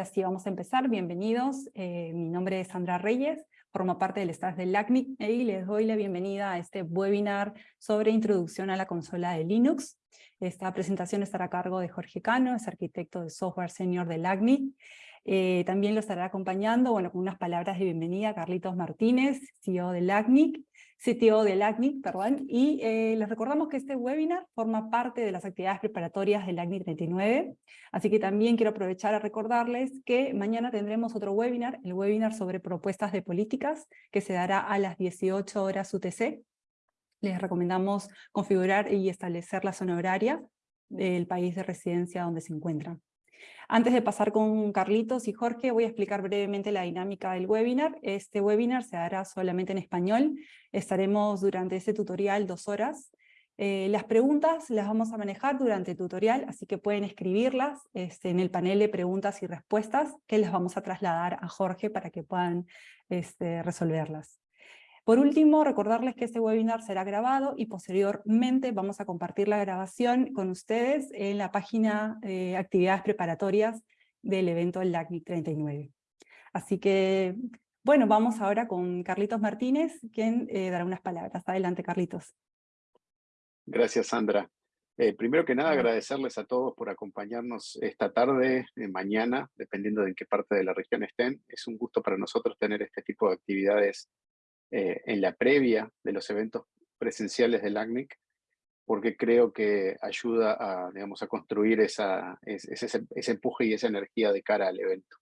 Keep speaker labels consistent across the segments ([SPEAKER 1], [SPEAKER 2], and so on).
[SPEAKER 1] ahora sí vamos a empezar. Bienvenidos. Eh, mi nombre es Sandra Reyes, formo parte del staff del LACNIC y les doy la bienvenida a este webinar sobre introducción a la consola de Linux. Esta presentación estará a cargo de Jorge Cano, es arquitecto de software senior del LACNIC. Eh, también lo estará acompañando, bueno, con unas palabras de bienvenida, Carlitos Martínez, CEO del LACNIC, CTO del ACNIC, perdón, y eh, les recordamos que este webinar forma parte de las actividades preparatorias del ACNIC 39, así que también quiero aprovechar a recordarles que mañana tendremos otro webinar, el webinar sobre propuestas de políticas, que se dará a las 18 horas UTC. Les recomendamos configurar y establecer la zona horaria del país de residencia donde se encuentran. Antes de pasar con Carlitos y Jorge, voy a explicar brevemente la dinámica del webinar. Este webinar se hará solamente en español. Estaremos durante ese tutorial dos horas. Eh, las preguntas las vamos a manejar durante el tutorial, así que pueden escribirlas este, en el panel de preguntas y respuestas que les vamos a trasladar a Jorge para que puedan este, resolverlas. Por último, recordarles que este webinar será grabado y posteriormente vamos a compartir la grabación con ustedes en la página de actividades preparatorias del evento del LACNIC 39. Así que, bueno, vamos ahora con Carlitos Martínez, quien eh, dará unas palabras. Adelante, Carlitos.
[SPEAKER 2] Gracias, Sandra. Eh, primero que nada, agradecerles a todos por acompañarnos esta tarde, eh, mañana, dependiendo de en qué parte de la región estén. Es un gusto para nosotros tener este tipo de actividades eh, en la previa de los eventos presenciales del ACNIC, porque creo que ayuda a, digamos, a construir ese, ese, empuje y esa energía de cara al evento.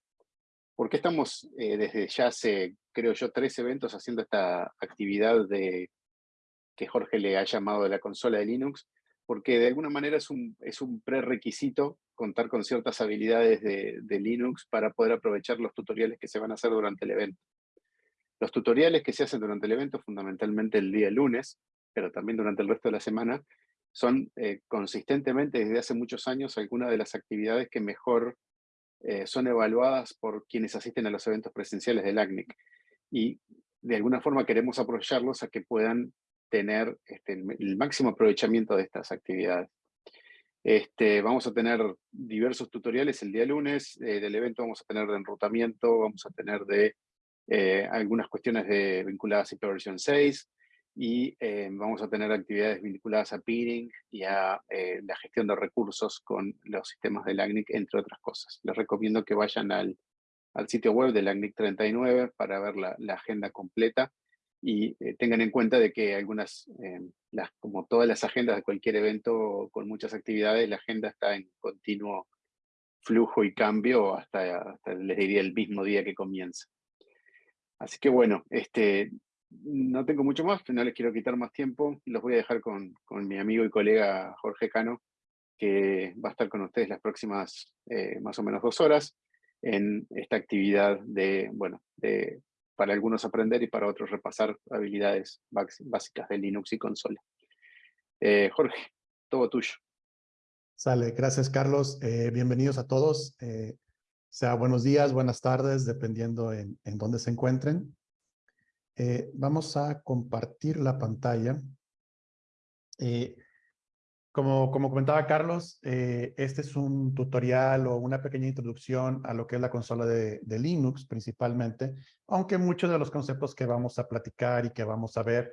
[SPEAKER 2] ¿Por qué estamos eh, desde ya hace, creo yo, tres eventos haciendo esta actividad de, que Jorge le ha llamado de la consola de Linux? Porque de alguna manera es un, es un prerequisito contar con ciertas habilidades de, de Linux para poder aprovechar los tutoriales que se van a hacer durante el evento. Los tutoriales que se hacen durante el evento, fundamentalmente el día lunes, pero también durante el resto de la semana, son eh, consistentemente desde hace muchos años algunas de las actividades que mejor eh, son evaluadas por quienes asisten a los eventos presenciales del ACNIC. Y de alguna forma queremos aprovecharlos a que puedan tener este, el, máximo aprovechamiento de estas actividades. Este, vamos a tener diversos tutoriales el día lunes, eh, del evento vamos a tener de enrutamiento, vamos a tener de eh, algunas cuestiones de, vinculadas a ipv 6 y eh, vamos a tener actividades vinculadas a peering y a eh, la gestión de recursos con los sistemas del ACNIC, entre otras cosas. Les recomiendo que vayan al, al sitio web del ACNIC 39 para ver la, la agenda completa y tengan en cuenta de que algunas, las, como todas las agendas de cualquier evento con muchas actividades, la agenda está en continuo flujo y cambio hasta, hasta les diría el mismo día que comienza. Así que bueno, este, no tengo mucho más, no les quiero quitar más tiempo. Los voy a dejar con, con mi amigo y colega Jorge Cano, que va a estar con ustedes las próximas eh, más o menos dos horas en esta actividad de, bueno, de, para algunos aprender y para otros repasar habilidades básicas de Linux y consola. Eh, Jorge, todo tuyo.
[SPEAKER 3] Sale, gracias Carlos. Eh, bienvenidos a todos sea buenos días, buenas tardes, dependiendo en, en dónde se encuentren. Eh, vamos a compartir la pantalla. Eh, como, como comentaba Carlos, eh, este es un tutorial o una pequeña introducción a lo que es la consola de, Linux principalmente, aunque muchos de los conceptos que vamos a platicar y que vamos a ver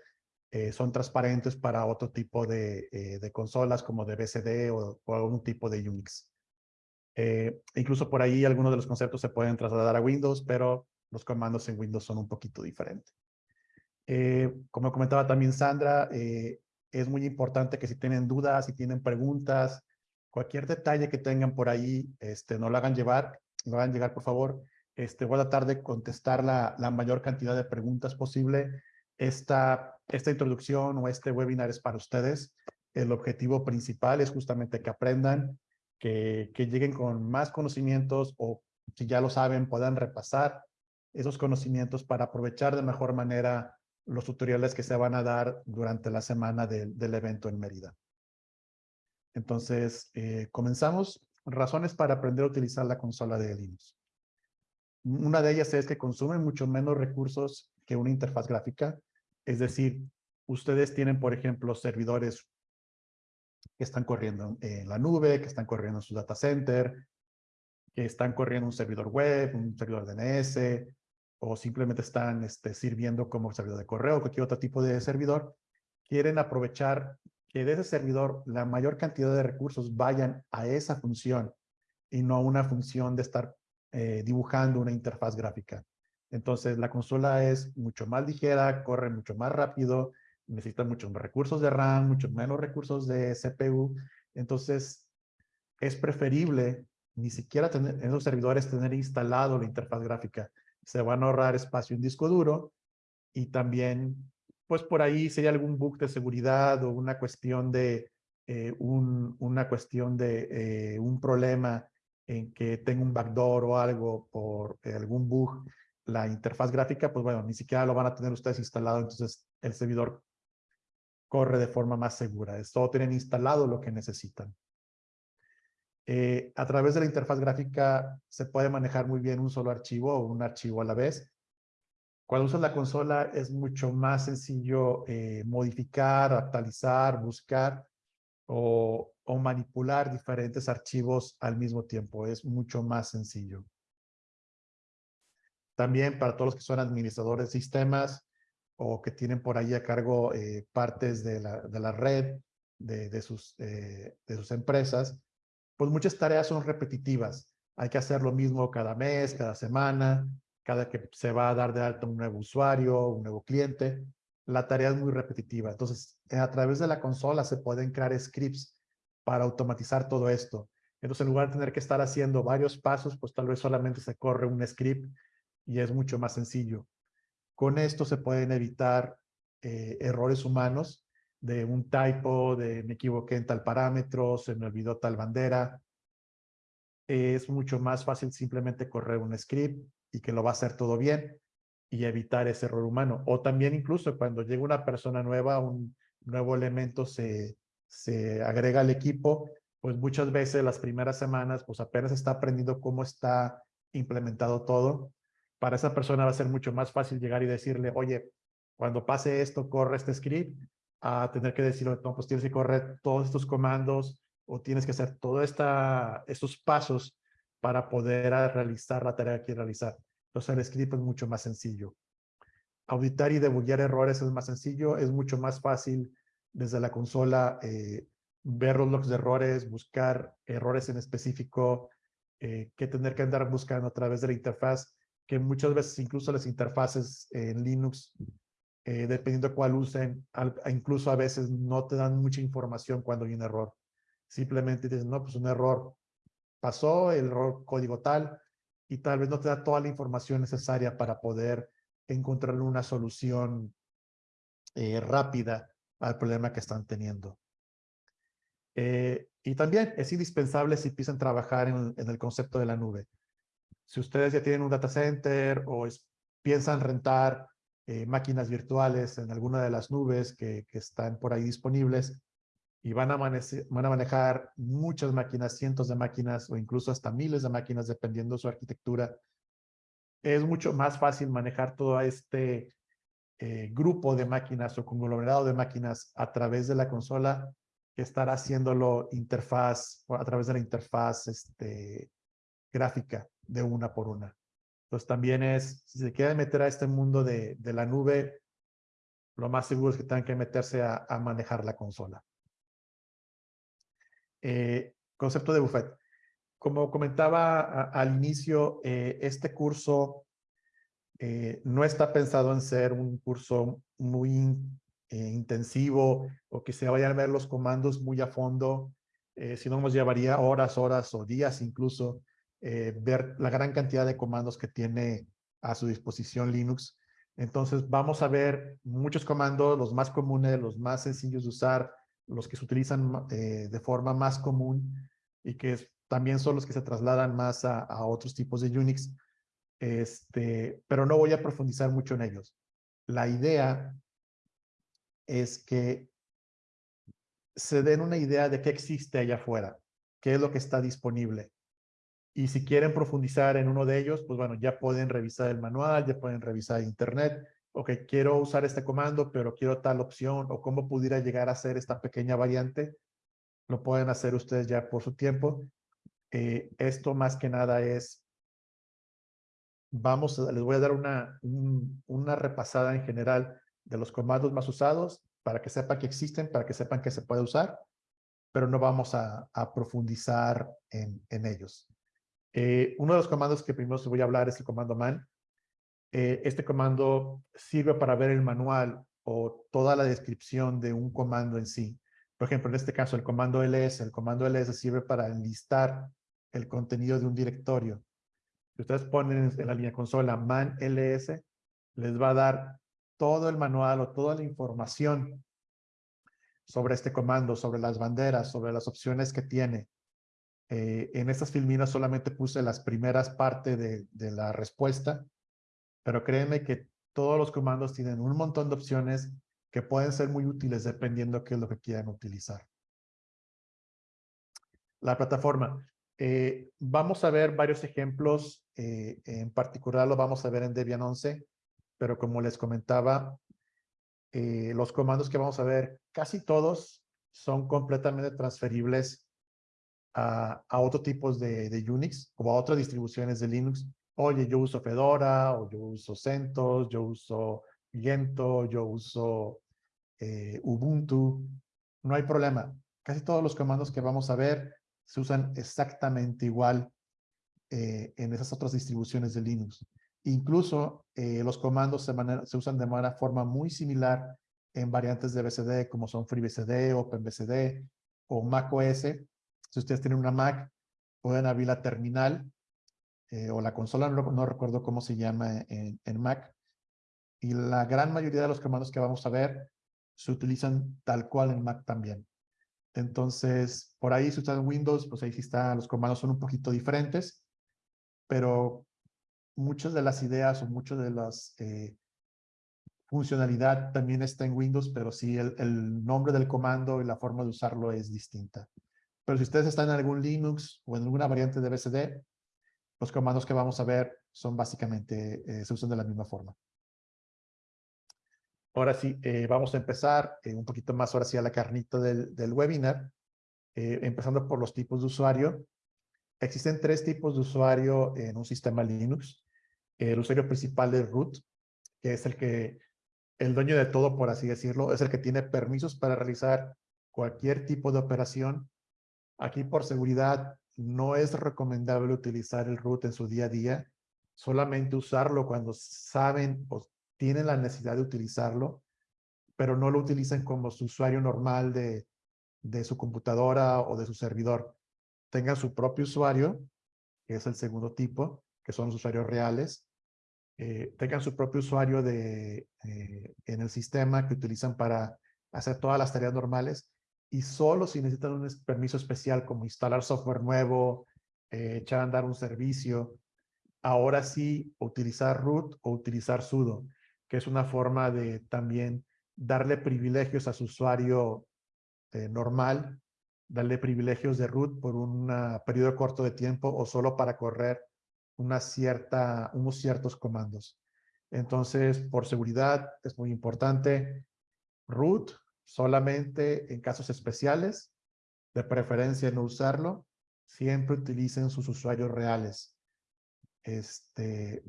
[SPEAKER 3] son transparentes para otro tipo de, consolas como de BCD o algún tipo de Unix. Eh, incluso por ahí algunos de los conceptos se pueden trasladar a Windows, pero los comandos en Windows son un poquito diferentes. Eh, como comentaba también Sandra, eh, es muy importante que si tienen dudas, si tienen preguntas, cualquier detalle que tengan por ahí, este, no lo hagan llevar, no hagan llegar, por favor. Este, voy a tratar de contestar la, la mayor cantidad de preguntas posible. Esta, esta introducción o este webinar es para ustedes. El objetivo principal es justamente que aprendan que, lleguen con más conocimientos o si ya lo saben, puedan repasar esos conocimientos para aprovechar de mejor manera los tutoriales que se van a dar durante la semana del evento en Mérida. Entonces, eh, comenzamos. Razones para aprender a utilizar la consola de Linux. Una de ellas es que consume mucho menos recursos que una interfaz gráfica. Es decir, ustedes tienen, por ejemplo, servidores que están corriendo en la nube, que están corriendo en su data center, que están corriendo un servidor web, un servidor DNS, o simplemente están este, sirviendo como servidor de correo o cualquier otro tipo de servidor, quieren aprovechar que de ese servidor la mayor cantidad de recursos vayan a esa función y no a una función de estar eh, dibujando una interfaz gráfica. Entonces la consola es mucho más ligera, corre mucho más rápido, necesita muchos recursos de RAM, muchos menos recursos de CPU. Entonces es preferible ni siquiera tener en esos servidores tener instalado la interfaz gráfica. Se van a ahorrar espacio en disco duro y también, pues por ahí si hay algún bug de seguridad o una cuestión de eh, un, una cuestión de eh, un problema en que tenga un backdoor o algo por algún bug, la interfaz gráfica, pues bueno, ni siquiera lo van a tener ustedes instalado, entonces el servidor corre de forma más segura. Es todo tienen instalado lo que necesitan. Eh, a través de la interfaz gráfica se puede manejar muy bien un solo archivo o un archivo a la vez. Cuando usas la consola es mucho más sencillo eh, modificar, actualizar, buscar o, o manipular diferentes archivos al mismo tiempo. Es mucho más sencillo. También para todos los que son administradores de sistemas o que tienen por ahí a cargo eh, partes de la, de la red de, de sus, de sus empresas, pues muchas tareas son repetitivas. Hay que hacer lo mismo cada mes, cada semana, cada que se va a dar de alta un nuevo usuario, un nuevo cliente. La tarea es muy repetitiva. Entonces, a través de la consola se pueden crear scripts para automatizar todo esto. Entonces, en lugar de tener que estar haciendo varios pasos, pues tal vez solamente se corre un script y es mucho más sencillo. Con esto se pueden evitar eh, errores humanos de un typo, de me equivoqué en tal parámetro, se me olvidó tal bandera. Es mucho más fácil simplemente correr un script y que lo va a hacer todo bien y evitar ese error humano. O también incluso cuando llega una persona nueva, un nuevo elemento se, se agrega al equipo, pues muchas veces las primeras semanas, pues apenas está aprendiendo cómo está implementado todo. Para esa persona va a ser mucho más fácil llegar y decirle, oye, cuando pase esto, corre este script a tener que decir, no, pues tienes que correr todos estos comandos o tienes que hacer todos estos pasos para poder realizar la tarea que quieres realizar. Entonces el script es mucho más sencillo. Auditar y debuguear errores es más sencillo, es mucho más fácil desde la consola eh, ver los logs de errores, buscar errores en específico, eh, que tener que andar buscando a través de la interfaz, que muchas veces incluso las interfaces en Linux eh, dependiendo de cuál usen, incluso a veces no te dan mucha información cuando hay un error. Simplemente dices, no, pues un error pasó, el error código tal, y tal vez no te da toda la información necesaria para poder encontrar una solución eh, rápida al problema que están teniendo. Eh, y también es indispensable si piensan trabajar en, en, el concepto de la nube. Si ustedes ya tienen un data center o piensan rentar eh, máquinas virtuales en alguna de las nubes que, están por ahí disponibles y van a, van a manejar muchas máquinas, cientos de máquinas o incluso hasta miles de máquinas dependiendo de su arquitectura. Es mucho más fácil manejar todo este eh, grupo de máquinas o conglomerado de máquinas a través de la consola que estar haciéndolo interfaz, a través de la interfaz este, gráfica de una por una. Entonces también es, si se quieren meter a este mundo de, de la nube, lo más seguro es que tengan que meterse a, a manejar la consola. Eh, concepto de buffet. Como comentaba al inicio, eh, este curso eh, no está pensado en ser un curso muy intensivo o que se vayan a ver los comandos muy a fondo, sino nos llevaría horas, horas o días incluso eh, ver la gran cantidad de comandos que tiene a su disposición Linux. Entonces vamos a ver muchos comandos, los más comunes, los más sencillos de usar, los que se utilizan eh, de forma más común y que también son los que se trasladan más a, a, otros tipos de Unix. Este, pero no voy a profundizar mucho en ellos. La idea es que se den una idea de qué existe allá afuera, qué es lo que está disponible. Y si quieren profundizar en uno de ellos, pues bueno, ya pueden revisar el manual, ya pueden revisar internet. Ok, quiero usar este comando, pero quiero tal opción o cómo pudiera llegar a ser esta pequeña variante. Lo pueden hacer ustedes ya por su tiempo. Eh, esto más que nada es, vamos, a, les voy a dar una, una repasada en general de los comandos más usados para que sepan que existen, para que sepan que se puede usar, pero no vamos a, profundizar en, en ellos. Eh, uno de los comandos que primero os voy a hablar es el comando man. Eh, este comando sirve para ver el manual o toda la descripción de un comando en sí. Por ejemplo, en este caso, el comando ls, el comando ls sirve para enlistar el contenido de un directorio. Si ustedes ponen en la línea consola man ls, les va a dar todo el manual o toda la información sobre este comando, sobre las banderas, sobre las opciones que tiene. Eh, en estas filminas solamente puse las primeras partes de, la respuesta, pero créeme que todos los comandos tienen un montón de opciones que pueden ser muy útiles dependiendo qué es lo que quieran utilizar. La plataforma. Eh, vamos a ver varios ejemplos, eh, en particular lo vamos a ver en Debian 11, pero como les comentaba, los comandos que vamos a ver, casi todos son completamente transferibles a, a otros tipos de, Unix o a otras distribuciones de Linux. Oye, yo uso Fedora, o yo uso CentOS, yo uso Gento, yo uso eh, Ubuntu. No hay problema. Casi todos los comandos que vamos a ver se usan exactamente igual eh, en esas otras distribuciones de Linux. Incluso eh, los comandos se, usan de manera forma muy similar en variantes de BCD como son FreeBCD, OpenBCD o macOS. Si ustedes tienen una Mac, pueden abrir la terminal eh, o la consola, no, recuerdo cómo se llama en, Mac. Y la gran mayoría de los comandos que vamos a ver se utilizan tal cual en Mac también. Entonces, por ahí si usan Windows, pues ahí sí está, los comandos son un poquito diferentes, pero muchas de las ideas o muchas de las eh, funcionalidad también está en Windows, pero sí el, nombre del comando y la forma de usarlo es distinta. Pero si ustedes están en algún Linux o en alguna variante de BCD, los comandos que vamos a ver son básicamente, eh, se usan de la misma forma. Ahora sí, eh, vamos a empezar eh, un poquito más ahora sí a la carnita del, del webinar, eh, empezando por los tipos de usuario. Existen tres tipos de usuario en un sistema Linux. El usuario principal es root, que es el que, el dueño de todo, por así decirlo, es el que tiene permisos para realizar cualquier tipo de operación. Aquí por seguridad no es recomendable utilizar el root en su día a día, solamente usarlo cuando saben o tienen la necesidad de utilizarlo, pero no lo utilizan como su usuario normal de, su computadora o de su servidor. Tengan su propio usuario, que es el segundo tipo, que son los usuarios reales, eh, tengan su propio usuario de, eh, en el sistema que utilizan para hacer todas las tareas normales y solo si necesitan un permiso especial como instalar software nuevo, eh, echar a andar un servicio, ahora sí utilizar root o utilizar sudo, que es una forma de también darle privilegios a su usuario normal, darle privilegios de root por un periodo corto de tiempo o solo para correr una cierta, unos ciertos comandos. Entonces, por seguridad, es muy importante. Root, solamente en casos especiales, de preferencia no usarlo. Siempre utilicen sus usuarios reales. Este,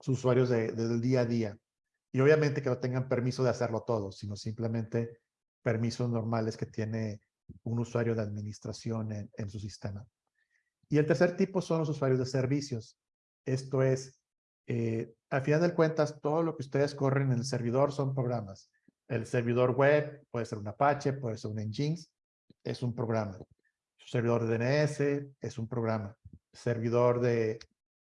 [SPEAKER 3] sus usuarios de, del día a día. Y obviamente que no tengan permiso de hacerlo todo, sino simplemente permisos normales que tiene un usuario de administración en, en su sistema. Y el tercer tipo son los usuarios de servicios. Esto es, eh, al final de cuentas, todo lo que ustedes corren en el servidor son programas. El servidor web puede ser un Apache, puede ser un Nginx, es un programa. Su servidor de DNS es un programa. Servidor de,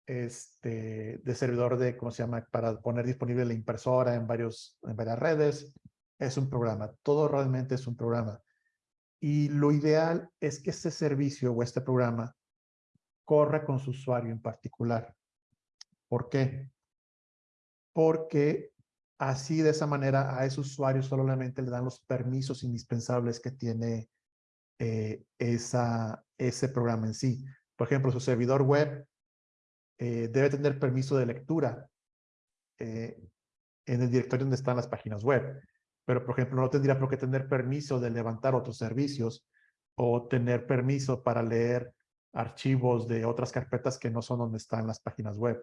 [SPEAKER 3] este, de servidor de, ¿cómo se llama? Para poner disponible la impresora en, varios, en varias redes, es un programa. Todo realmente es un programa. Y lo ideal es que este servicio o este programa corre con su usuario en particular. ¿Por qué? Porque así de esa manera a ese usuario solamente le dan los permisos indispensables que tiene eh, esa, ese programa en sí. Por ejemplo, su servidor web eh, debe tener permiso de lectura eh, en el directorio donde están las páginas web. Pero, por ejemplo, no tendría por qué tener permiso de levantar otros servicios o tener permiso para leer archivos de otras carpetas que no son donde están las páginas web.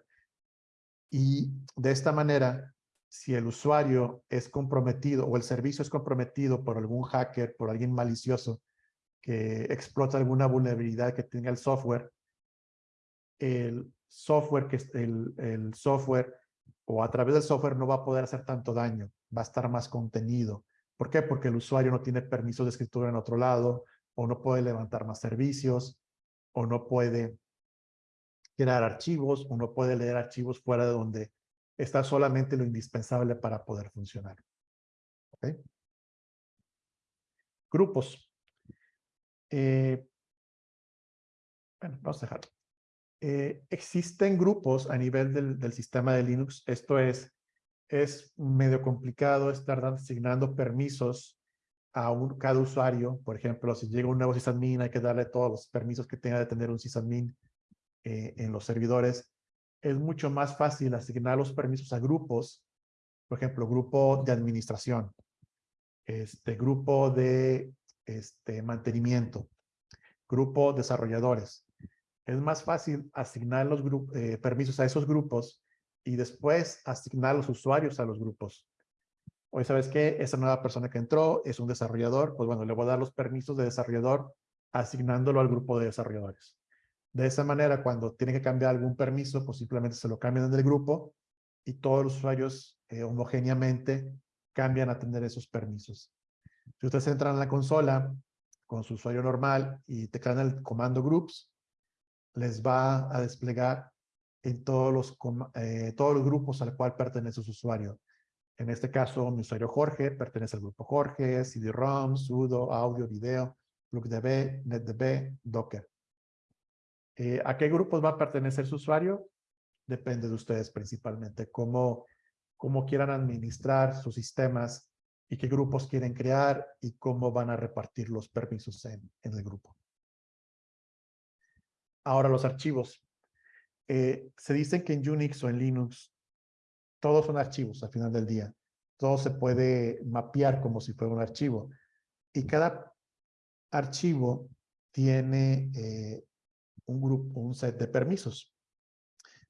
[SPEAKER 3] Y de esta manera, si el usuario es comprometido o el servicio es comprometido por algún hacker, por alguien malicioso que explota alguna vulnerabilidad que tenga el software, el software, o a través del software no va a poder hacer tanto daño, va a estar más contenido. ¿Por qué? Porque el usuario no tiene permiso de escritura en otro lado, o no puede levantar más servicios, o no puede crear archivos, o no puede leer archivos fuera de donde está solamente lo indispensable para poder funcionar. Grupos. Eh, bueno, vamos a dejarlo. Eh, existen grupos a nivel del, del, sistema de Linux. Esto es, es medio complicado estar asignando permisos a un, cada usuario. Por ejemplo, si llega un nuevo sysadmin, hay que darle todos los permisos que tenga de tener un sysadmin eh, en los servidores. Es mucho más fácil asignar los permisos a grupos. Por ejemplo, grupo de administración, este grupo de este, mantenimiento, grupo desarrolladores es más fácil asignar los eh, permisos a esos grupos y después asignar los usuarios a los grupos. Hoy sabes que esa nueva persona que entró es un desarrollador, pues bueno, le voy a dar los permisos de desarrollador asignándolo al grupo de desarrolladores. De esa manera, cuando tiene que cambiar algún permiso, pues simplemente se lo cambian en el grupo y todos los usuarios eh, homogéneamente cambian a tener esos permisos. Si ustedes entran en la consola con su usuario normal y te crean el comando groups, les va a desplegar en todos los, eh, todos los grupos al cual pertenece su usuario. En este caso, mi usuario Jorge pertenece al grupo Jorge, CD-ROM, sudo, audio, video, PlugDB, NetDB, Docker. Eh, ¿A qué grupos va a pertenecer su usuario? Depende de ustedes principalmente, cómo, cómo quieran administrar sus sistemas y qué grupos quieren crear y cómo van a repartir los permisos en, el grupo. Ahora los archivos. Eh, se dice que en Unix o en Linux todos son archivos al final del día. Todo se puede mapear como si fuera un archivo. Y cada archivo tiene eh, un grupo, un set de permisos.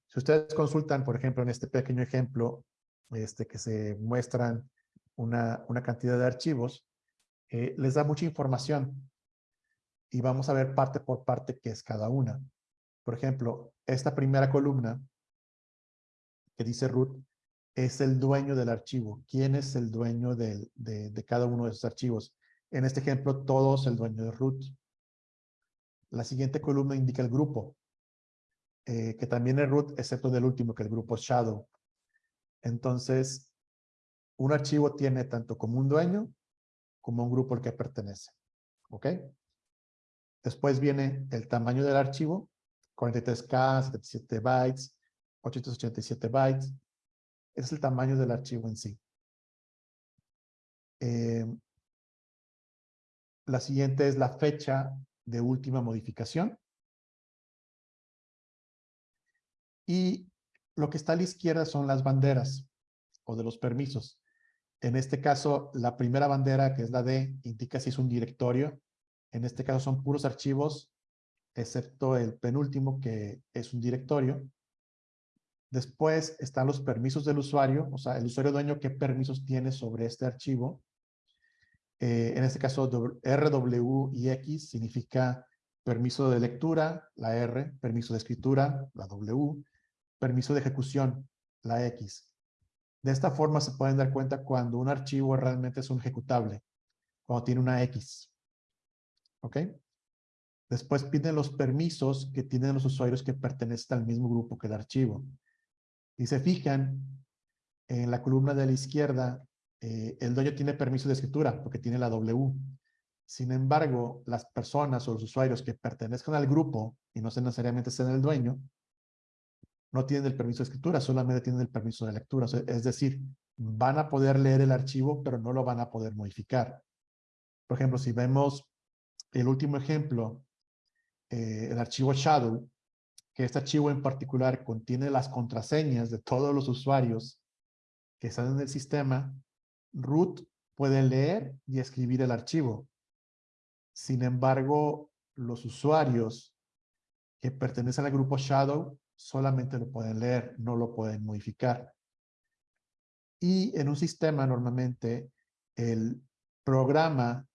[SPEAKER 3] Si ustedes consultan, por ejemplo, en este pequeño ejemplo, este, que se muestran una, una cantidad de archivos, eh, les da mucha información y vamos a ver parte por parte qué es cada una. Por ejemplo, esta primera columna que dice root es el dueño del archivo. ¿Quién es el dueño de, cada uno de esos archivos? En este ejemplo, todos el dueño de root. La siguiente columna indica el grupo, eh, que también es root, excepto del último, que el grupo shadow. Entonces, un archivo tiene tanto como un dueño como un grupo al que pertenece. ¿Ok? Después viene el tamaño del archivo, 43K, 77 bytes, 887 bytes. Es el tamaño del archivo en sí. Eh, la siguiente es la fecha de última modificación. Y lo que está a la izquierda son las banderas o de los permisos. En este caso, la primera bandera, que es la D, indica si es un directorio en este caso son puros archivos, excepto el penúltimo que es un directorio. Después están los permisos del usuario, o sea, el usuario dueño qué permisos tiene sobre este archivo. Eh, en este caso, RW y X significa permiso de lectura, la R, permiso de escritura, la W, permiso de ejecución, la X. De esta forma se pueden dar cuenta cuando un archivo realmente es un ejecutable, cuando tiene una X. ¿Ok? Después piden los permisos que tienen los usuarios que pertenecen al mismo grupo que el archivo. Y se fijan en la columna de la izquierda, eh, el dueño tiene permiso de escritura porque tiene la W. Sin embargo, las personas o los usuarios que pertenezcan al grupo y no necesariamente sean el dueño, no tienen el permiso de escritura, solamente tienen el permiso de lectura. es decir, van a poder leer el archivo, pero no lo van a poder modificar. Por ejemplo, si vemos el último ejemplo, eh, el archivo Shadow, que este archivo en particular contiene las contraseñas de todos los usuarios que están en el sistema, root puede leer y escribir el archivo. Sin embargo, los usuarios que pertenecen al grupo Shadow solamente lo pueden leer, no lo pueden modificar. Y en un sistema normalmente el programa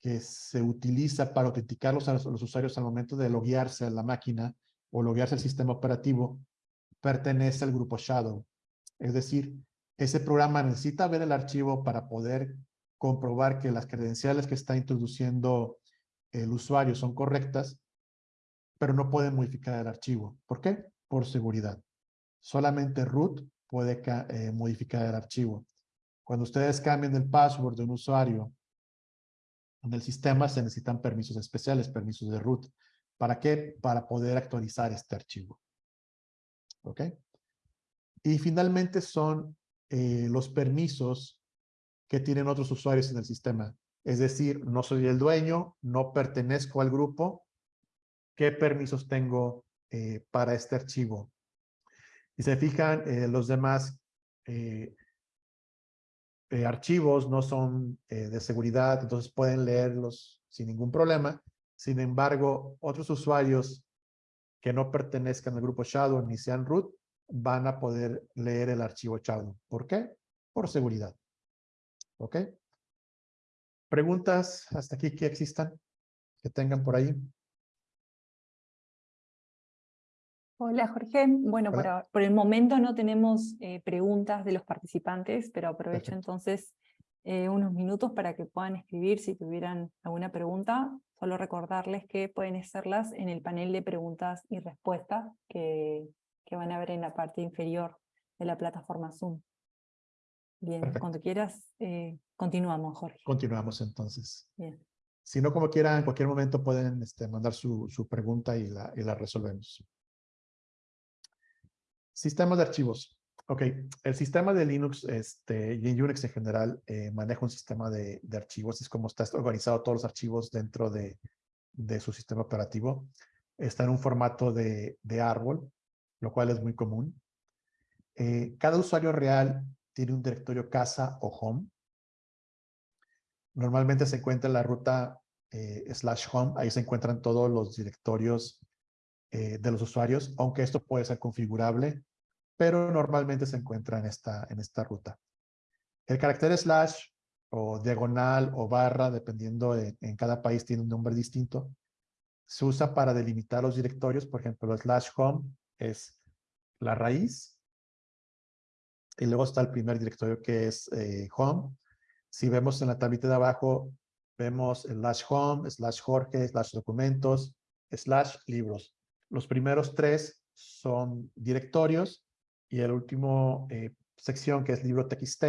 [SPEAKER 3] que se utiliza para autenticar a los usuarios al momento de loguearse a la máquina o loguearse al sistema operativo pertenece al grupo Shadow. Es decir, ese programa necesita ver el archivo para poder comprobar que las credenciales que está introduciendo el usuario son correctas, pero no puede modificar el archivo. ¿Por qué? Por seguridad. Solamente root puede eh, modificar el archivo. Cuando ustedes cambien el password de un usuario en el sistema, se necesitan permisos especiales, permisos de root. ¿Para qué? Para poder actualizar este archivo. ¿Ok? Y finalmente son eh, los permisos que tienen otros usuarios en el sistema. Es decir, no soy el dueño, no pertenezco al grupo. ¿Qué permisos tengo eh, para este archivo? Y se fijan, eh, los demás archivos no son de seguridad, entonces pueden leerlos sin ningún problema. Sin embargo, otros usuarios que no pertenezcan al grupo Shadow ni sean root, van a poder leer el archivo Shadow. ¿Por qué? Por seguridad. ¿Ok? ¿Preguntas hasta aquí que existan? Que tengan por ahí.
[SPEAKER 1] Hola Jorge, bueno, por, el momento no tenemos eh, preguntas de los participantes, pero aprovecho entonces eh, unos minutos para que puedan escribir si tuvieran alguna pregunta. Solo recordarles que pueden hacerlas en el panel de preguntas y respuestas que, que van a ver en la parte inferior de la plataforma Zoom. Bien, cuando quieras, eh, continuamos, Jorge.
[SPEAKER 3] Continuamos entonces. Bien. Si no, como quieran, en cualquier momento pueden este, mandar su, su pregunta y la, y la resolvemos. Sistemas de archivos. Ok, el sistema de Linux este, y en Unix en general eh, maneja un sistema de, de, archivos. Es como está organizado todos los archivos dentro de, de su sistema operativo. Está en un formato de, de árbol, lo cual es muy común. Eh, cada usuario real tiene un directorio casa o home. Normalmente se encuentra en la ruta eh, slash home, ahí se encuentran todos los directorios eh, de los usuarios, aunque esto puede ser configurable, pero normalmente se encuentra en esta, en esta ruta. El carácter slash o diagonal o barra, dependiendo en cada país tiene un nombre distinto, se usa para delimitar los directorios, por ejemplo, slash home es la raíz y luego está el primer directorio que es eh, home. Si vemos en la tablita de abajo, vemos slash home, slash Jorge, slash documentos, slash libros. Los primeros tres son directorios y el último eh, sección que es libro TXT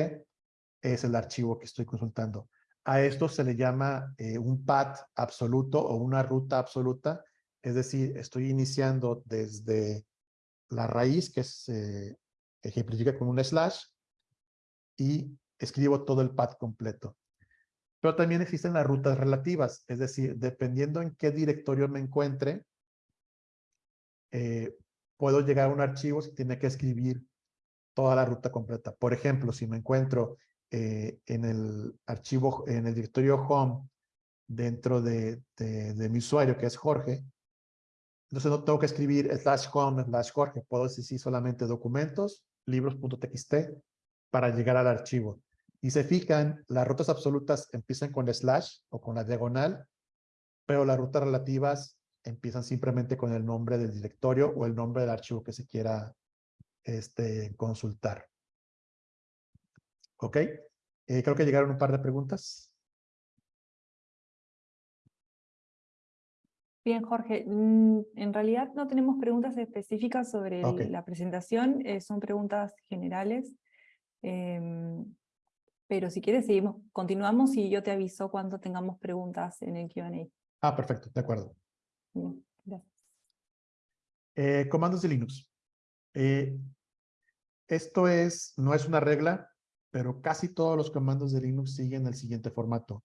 [SPEAKER 3] es el archivo que estoy consultando. A esto se le llama eh, un path absoluto o una ruta absoluta, es decir, estoy iniciando desde la raíz que se ejemplifica con un slash y escribo todo el path completo. Pero también existen las rutas relativas, es decir, dependiendo en qué directorio me encuentre, eh, puedo llegar a un archivo si tiene que escribir toda la ruta completa. Por ejemplo, si me encuentro eh, en el archivo, en el directorio home dentro de, de mi usuario, que es Jorge, entonces no tengo que escribir slash home slash Jorge. Puedo decir solamente documentos, libros.txt para llegar al archivo. Y se fijan, las rutas absolutas empiezan con slash o con la diagonal, pero las rutas relativas empiezan simplemente con el nombre del directorio o el nombre del archivo que se quiera este, consultar. ¿Ok? Eh, creo que llegaron un par de preguntas.
[SPEAKER 1] Bien, Jorge. Mm, en realidad no tenemos preguntas específicas sobre la presentación, eh, son preguntas generales. Em, pero si quieres, seguimos, continuamos y yo te aviso cuando tengamos preguntas en el Q&A.
[SPEAKER 3] Ah, perfecto, de acuerdo.
[SPEAKER 1] gracias.
[SPEAKER 3] Eh, comandos de Linux. Eh, esto es, no es una regla, pero casi todos los comandos de Linux siguen el siguiente formato.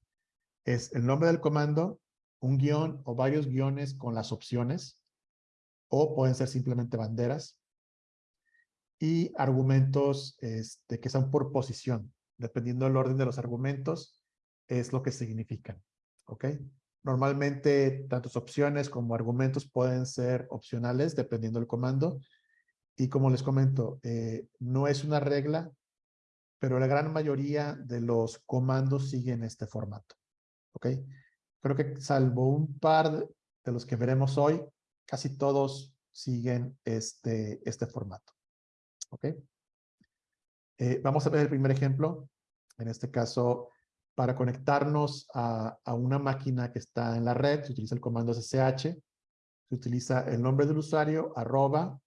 [SPEAKER 3] Es el nombre del comando, un guion o varios guiones con las opciones, o pueden ser simplemente banderas, y argumentos este, que son por posición. Dependiendo del orden de los argumentos, es lo que significan. ¿Ok? Normalmente, tantas opciones como argumentos pueden ser opcionales dependiendo del comando. Y como les comento, eh, no es una regla, pero la gran mayoría de los comandos siguen este formato. ¿Ok? Creo que salvo un par de los que veremos hoy, casi todos siguen este, este formato. ¿Ok? Eh, vamos a ver el primer ejemplo. En este caso, para conectarnos a, a, una máquina que está en la red, se utiliza el comando SSH, se utiliza el nombre del usuario, arroba,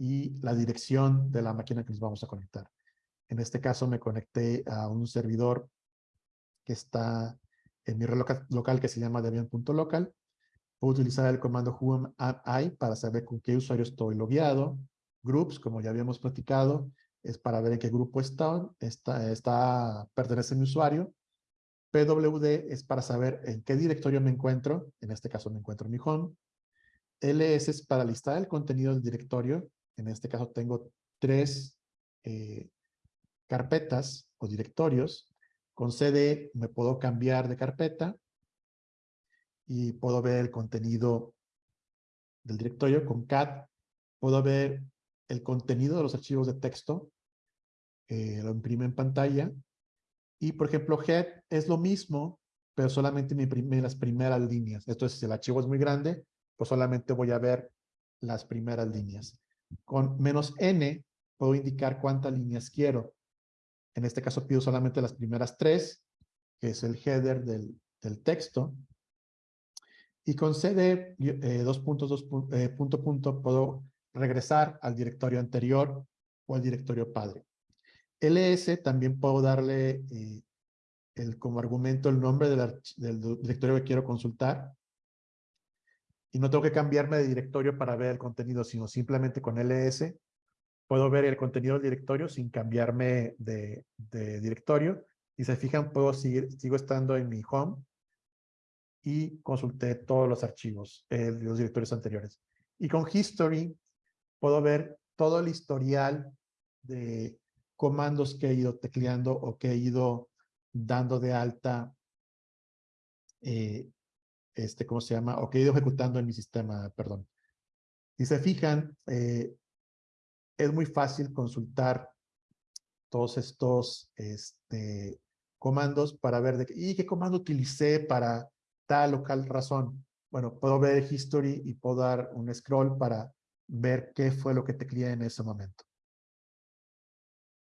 [SPEAKER 3] y la dirección de la máquina que nos vamos a conectar. En este caso me conecté a un servidor que está en mi red local, que se llama debian.local. Puedo utilizar el comando whoami para saber con qué usuario estoy logueado. Groups, como ya habíamos platicado, es para ver en qué grupo está, está, está, pertenece mi usuario. PWD es para saber en qué directorio me encuentro. En este caso me encuentro en mi home. LS es para listar el contenido del directorio. En este caso tengo tres eh, carpetas o directorios. Con CD me puedo cambiar de carpeta y puedo ver el contenido del directorio. Con cat puedo ver el contenido de los archivos de texto, eh, lo imprime en pantalla. Y, por ejemplo, head es lo mismo, pero solamente me las primeras líneas. Esto es, si el archivo es muy grande, pues solamente voy a ver las primeras líneas. Con menos n puedo indicar cuántas líneas quiero. En este caso pido solamente las primeras tres, que es el header del, texto. Y con cd, eh, dos puntos, dos, eh, punto, punto, puedo regresar al directorio anterior o al directorio padre. ls también puedo darle eh, el, como argumento el nombre del, del, directorio que quiero consultar. Y no tengo que cambiarme de directorio para ver el contenido, sino simplemente con ls puedo ver el contenido del directorio sin cambiarme de, de directorio. Y se fijan, puedo seguir, sigo estando en mi home y consulté todos los archivos, eh, los directorios anteriores. Y con History puedo ver todo el historial de comandos que he ido tecleando o que he ido dando de alta, eh, este, ¿cómo se llama? O que he ido ejecutando en mi sistema, perdón. Si se fijan, eh, es muy fácil consultar todos estos este, comandos para ver de qué, y qué comando utilicé para tal o tal razón. Bueno, puedo ver history y puedo dar un scroll para ver qué fue lo que te tecleé en ese momento.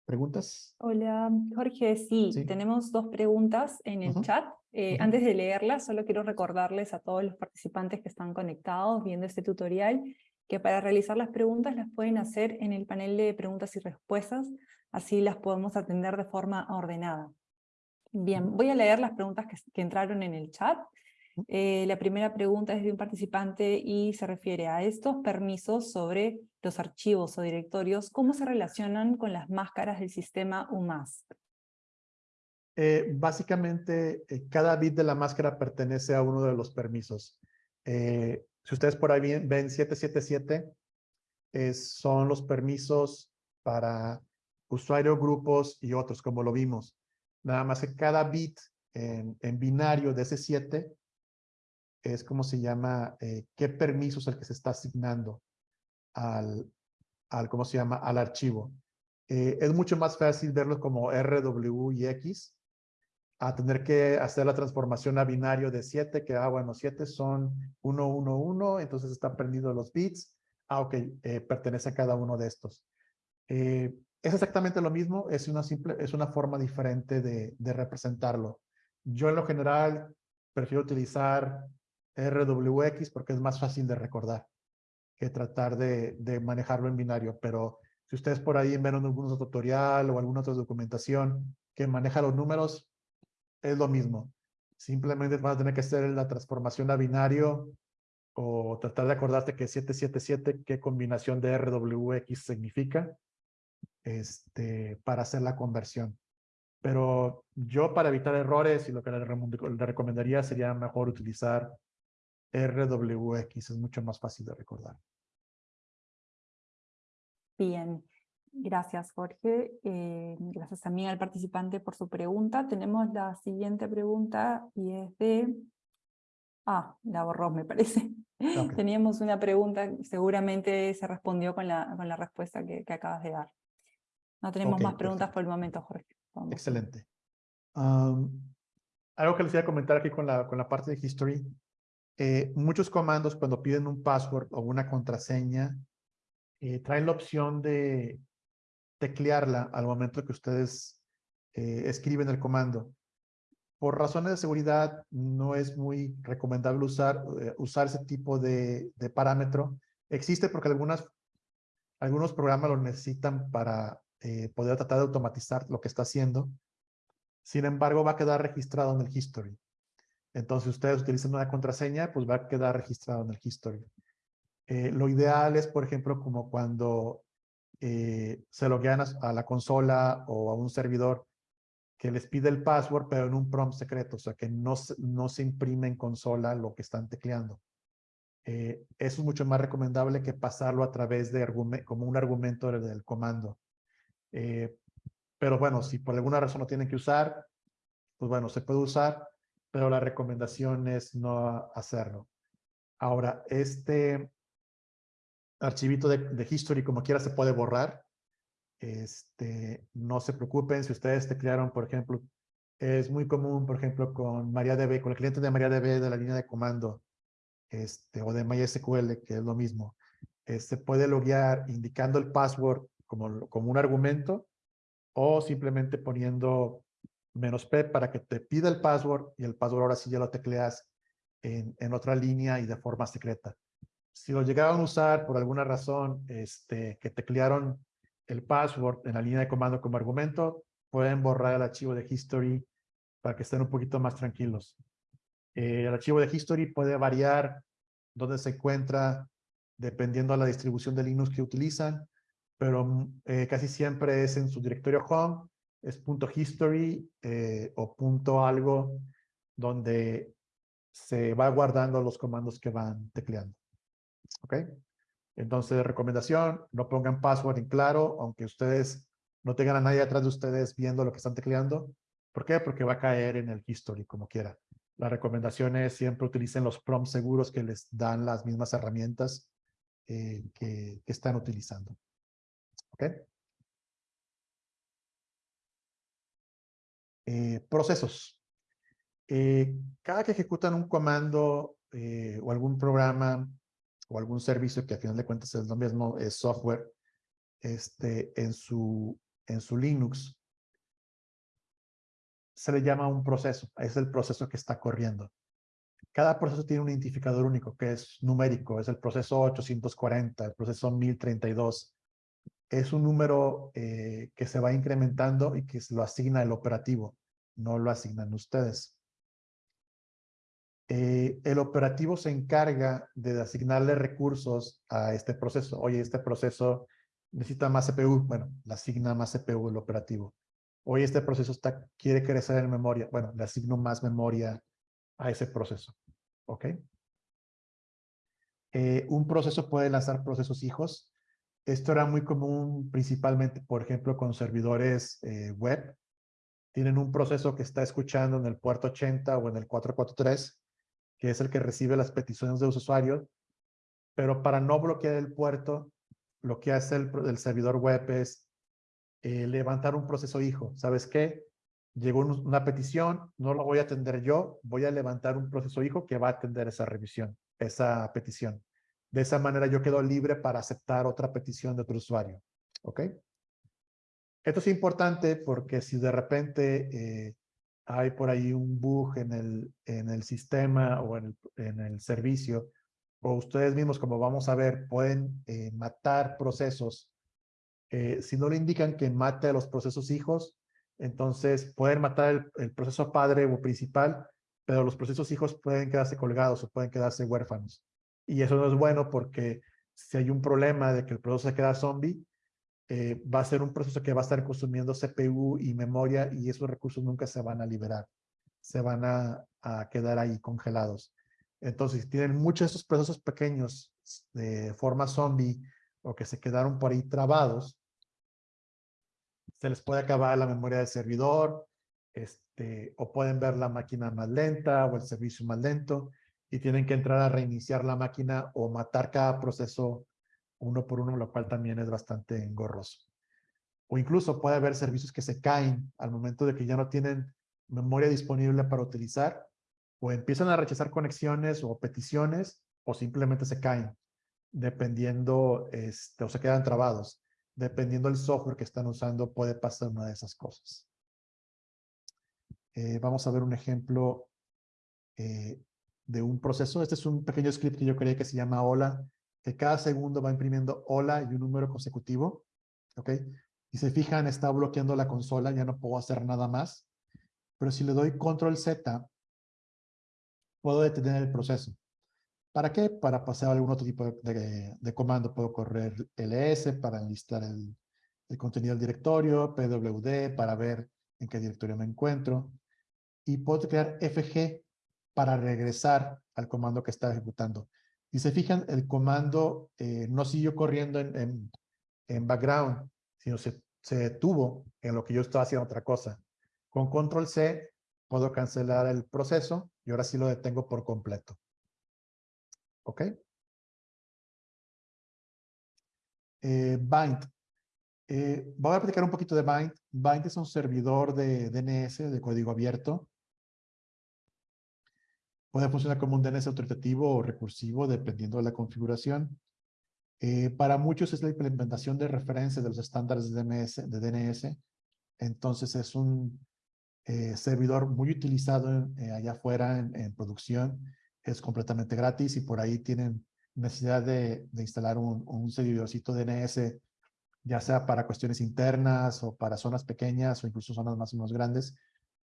[SPEAKER 3] ¿Preguntas?
[SPEAKER 1] Hola, Jorge. Sí, tenemos dos preguntas en el chat. Eh, antes de leerlas, solo quiero recordarles a todos los participantes que están conectados viendo este tutorial que para realizar las preguntas las pueden hacer en el panel de preguntas y respuestas, así las podemos atender de forma ordenada. Bien, voy a leer las preguntas que, entraron en el chat. Eh, la primera pregunta es de un participante y se refiere a estos permisos sobre los archivos o directorios, ¿cómo se relacionan con las máscaras del sistema UMASC?
[SPEAKER 3] Eh, básicamente, eh, cada bit de la máscara pertenece a uno de los permisos. Si ustedes por ahí ven 777, son los permisos para usuario, grupos y otros, como lo vimos. Nada más que cada bit en, binario de ese 7 es como se llama, eh, qué permisos es el que se está asignando al, al ¿cómo se llama?, al archivo. Eh, es mucho más fácil verlos como R, W y X, a tener que hacer la transformación a binario de 7, que, ah, bueno, 7 son 1, 1, 1, entonces están perdidos los bits. Ah, ok, eh, pertenece a cada uno de estos. Eh, es exactamente lo mismo, es una, simple, es una forma diferente de, de representarlo. Yo en lo general prefiero utilizar RWX porque es más fácil de recordar que tratar de, de manejarlo en binario, pero si ustedes por ahí ven algún tutorial o alguna otra documentación que maneja los números, es lo mismo. Simplemente vas a tener que hacer la transformación a binario o tratar de acordarte que 777, qué combinación de RWX significa este, para hacer la conversión. Pero yo para evitar errores y lo que le, le recomendaría sería mejor utilizar RWX, es mucho más fácil de recordar.
[SPEAKER 1] Bien. Gracias, Jorge. Eh, gracias también al participante por su pregunta. Tenemos la siguiente pregunta y es de Ah, la borró, me parece. Teníamos una pregunta, seguramente se respondió con la, con la respuesta que, que acabas de dar. No tenemos más preguntas por el momento, Jorge.
[SPEAKER 3] Excelente. algo que les voy a comentar aquí con la, con la parte de History. Eh, muchos comandos cuando piden un password o una contraseña, eh, traen la opción de teclearla al momento que ustedes eh, escriben el comando. Por razones de seguridad, no es muy recomendable usar, eh, usar ese tipo de, de, parámetro. Existe porque algunas, algunos programas lo necesitan para eh, poder tratar de automatizar lo que está haciendo. Sin embargo, va a quedar registrado en el history. Entonces, ustedes utilizan una contraseña, pues va a quedar registrado en el history. lo ideal es, por ejemplo, como cuando se loguean a, a la consola o a un servidor que les pide el password, pero en un prompt secreto, o sea, que no, no se imprime en consola lo que están tecleando. Eh, eso es mucho más recomendable que pasarlo a través de como un argumento del, comando. Eh, pero bueno, si por alguna razón lo tienen que usar, pues bueno, se puede usar, pero la recomendación es no hacerlo. Ahora, este archivito de, history, como quiera, se puede borrar. Este, no se preocupen si ustedes teclearon, por ejemplo, es muy común, por ejemplo, con MariaDB, con el cliente de MariaDB de la línea de comando, este, o de MySQL, que es lo mismo. Se este, puede loguear indicando el password como, como un argumento, o simplemente poniendo menos P para que te pida el password, y el password ahora sí ya lo tecleas en, en otra línea y de forma secreta. Si lo llegaron a usar por alguna razón, este, que teclearon el password en la línea de comando como argumento, pueden borrar el archivo de history para que estén un poquito más tranquilos. Eh, el archivo de history puede variar donde se encuentra dependiendo de la distribución de Linux que utilizan, pero mm, eh, casi siempre es en su directorio home, es punto .history eh, o punto algo donde se va guardando los comandos que van tecleando. ¿Ok? Entonces, recomendación, no pongan password en claro, aunque ustedes no tengan a nadie atrás de ustedes viendo lo que están tecleando. ¿Por qué? Porque va a caer en el history, como quiera. La recomendación es siempre utilicen los prompts seguros que les dan las mismas herramientas eh, que, están utilizando. ¿Ok? Eh, procesos. Eh, cada que ejecutan un comando o algún programa o algún servicio que a final de cuentas es lo mismo, es software, este, en, su, en su Linux, se le llama un proceso. Es el proceso que está corriendo. Cada proceso tiene un identificador único que es numérico. Es el proceso 840, el proceso 1032. Es un número eh, que se va incrementando y que se lo asigna el operativo. No lo asignan ustedes. Eh, el operativo se encarga de asignarle recursos a este proceso. Oye, este proceso necesita más CPU. Bueno, le asigna más CPU el operativo. Oye, este proceso está, quiere crecer en memoria. Bueno, le asigno más memoria a ese proceso. ¿Ok? Eh, un proceso puede lanzar procesos hijos. Esto era muy común principalmente, por ejemplo, con servidores eh, web. Tienen un proceso que está escuchando en el puerto 80 o en el 443 que es el que recibe las peticiones de los usuarios, pero para no bloquear el puerto, lo que hace el, servidor web es eh, levantar un proceso hijo. ¿Sabes qué? Llegó una petición, no lo voy a atender yo, voy a levantar un proceso hijo que va a atender esa revisión, esa petición. De esa manera yo quedo libre para aceptar otra petición de otro usuario. ¿Ok? Esto es importante porque si de repente eh, hay por ahí un bug en el, en el sistema o en el, en el servicio, o ustedes mismos, como vamos a ver, pueden eh, matar procesos. Eh, si no le indican que mate a los procesos hijos, entonces pueden matar el, proceso padre o principal, pero los procesos hijos pueden quedarse colgados o pueden quedarse huérfanos. Y eso no es bueno porque si hay un problema de que el proceso se queda zombie, eh, va a ser un proceso que va a estar consumiendo CPU y memoria y esos recursos nunca se van a liberar. Se van a, quedar ahí congelados. Entonces, tienen muchos de esos procesos pequeños de forma zombie o que se quedaron por ahí trabados, se les puede acabar la memoria del servidor, este, o pueden ver la máquina más lenta o el servicio más lento, y tienen que entrar a reiniciar la máquina o matar cada proceso uno por uno, lo cual también es bastante engorroso. O incluso puede haber servicios que se caen al momento de que ya no tienen memoria disponible para utilizar o empiezan a rechazar conexiones o peticiones o simplemente se caen dependiendo, este, o se quedan trabados. Dependiendo del software que están usando, puede pasar una de esas cosas. Eh, vamos a ver un ejemplo eh, de un proceso. Este es un pequeño script que yo creé que se llama hola, que cada segundo va imprimiendo hola y un número consecutivo. ¿Ok? Y se fijan, está bloqueando la consola, ya no puedo hacer nada más. Pero si le doy control Z, puedo detener el proceso. ¿Para qué? Para pasar algún otro tipo de, comando. Puedo correr ls para enlistar el, el, contenido del directorio, pwd para ver en qué directorio me encuentro. Y puedo crear fg para regresar al comando que estaba ejecutando. Y se fijan, el comando eh, no siguió corriendo en, en, background, sino se, se detuvo en lo que yo estaba haciendo otra cosa. Con control C puedo cancelar el proceso y ahora sí lo detengo por completo. ¿Ok? Eh, Bind. Eh, voy a platicar un poquito de Bind. Bind es un servidor de DNS, de código abierto. Puede funcionar como un DNS autoritativo o recursivo, dependiendo de la configuración. Eh, para muchos es la implementación de referencia de los estándares de DNS. De DNS. Entonces es un servidor muy utilizado allá afuera en producción es completamente gratis y por ahí tienen necesidad de, instalar un, un servidorcito DNS, ya sea para cuestiones internas o para zonas pequeñas o incluso zonas más o menos grandes.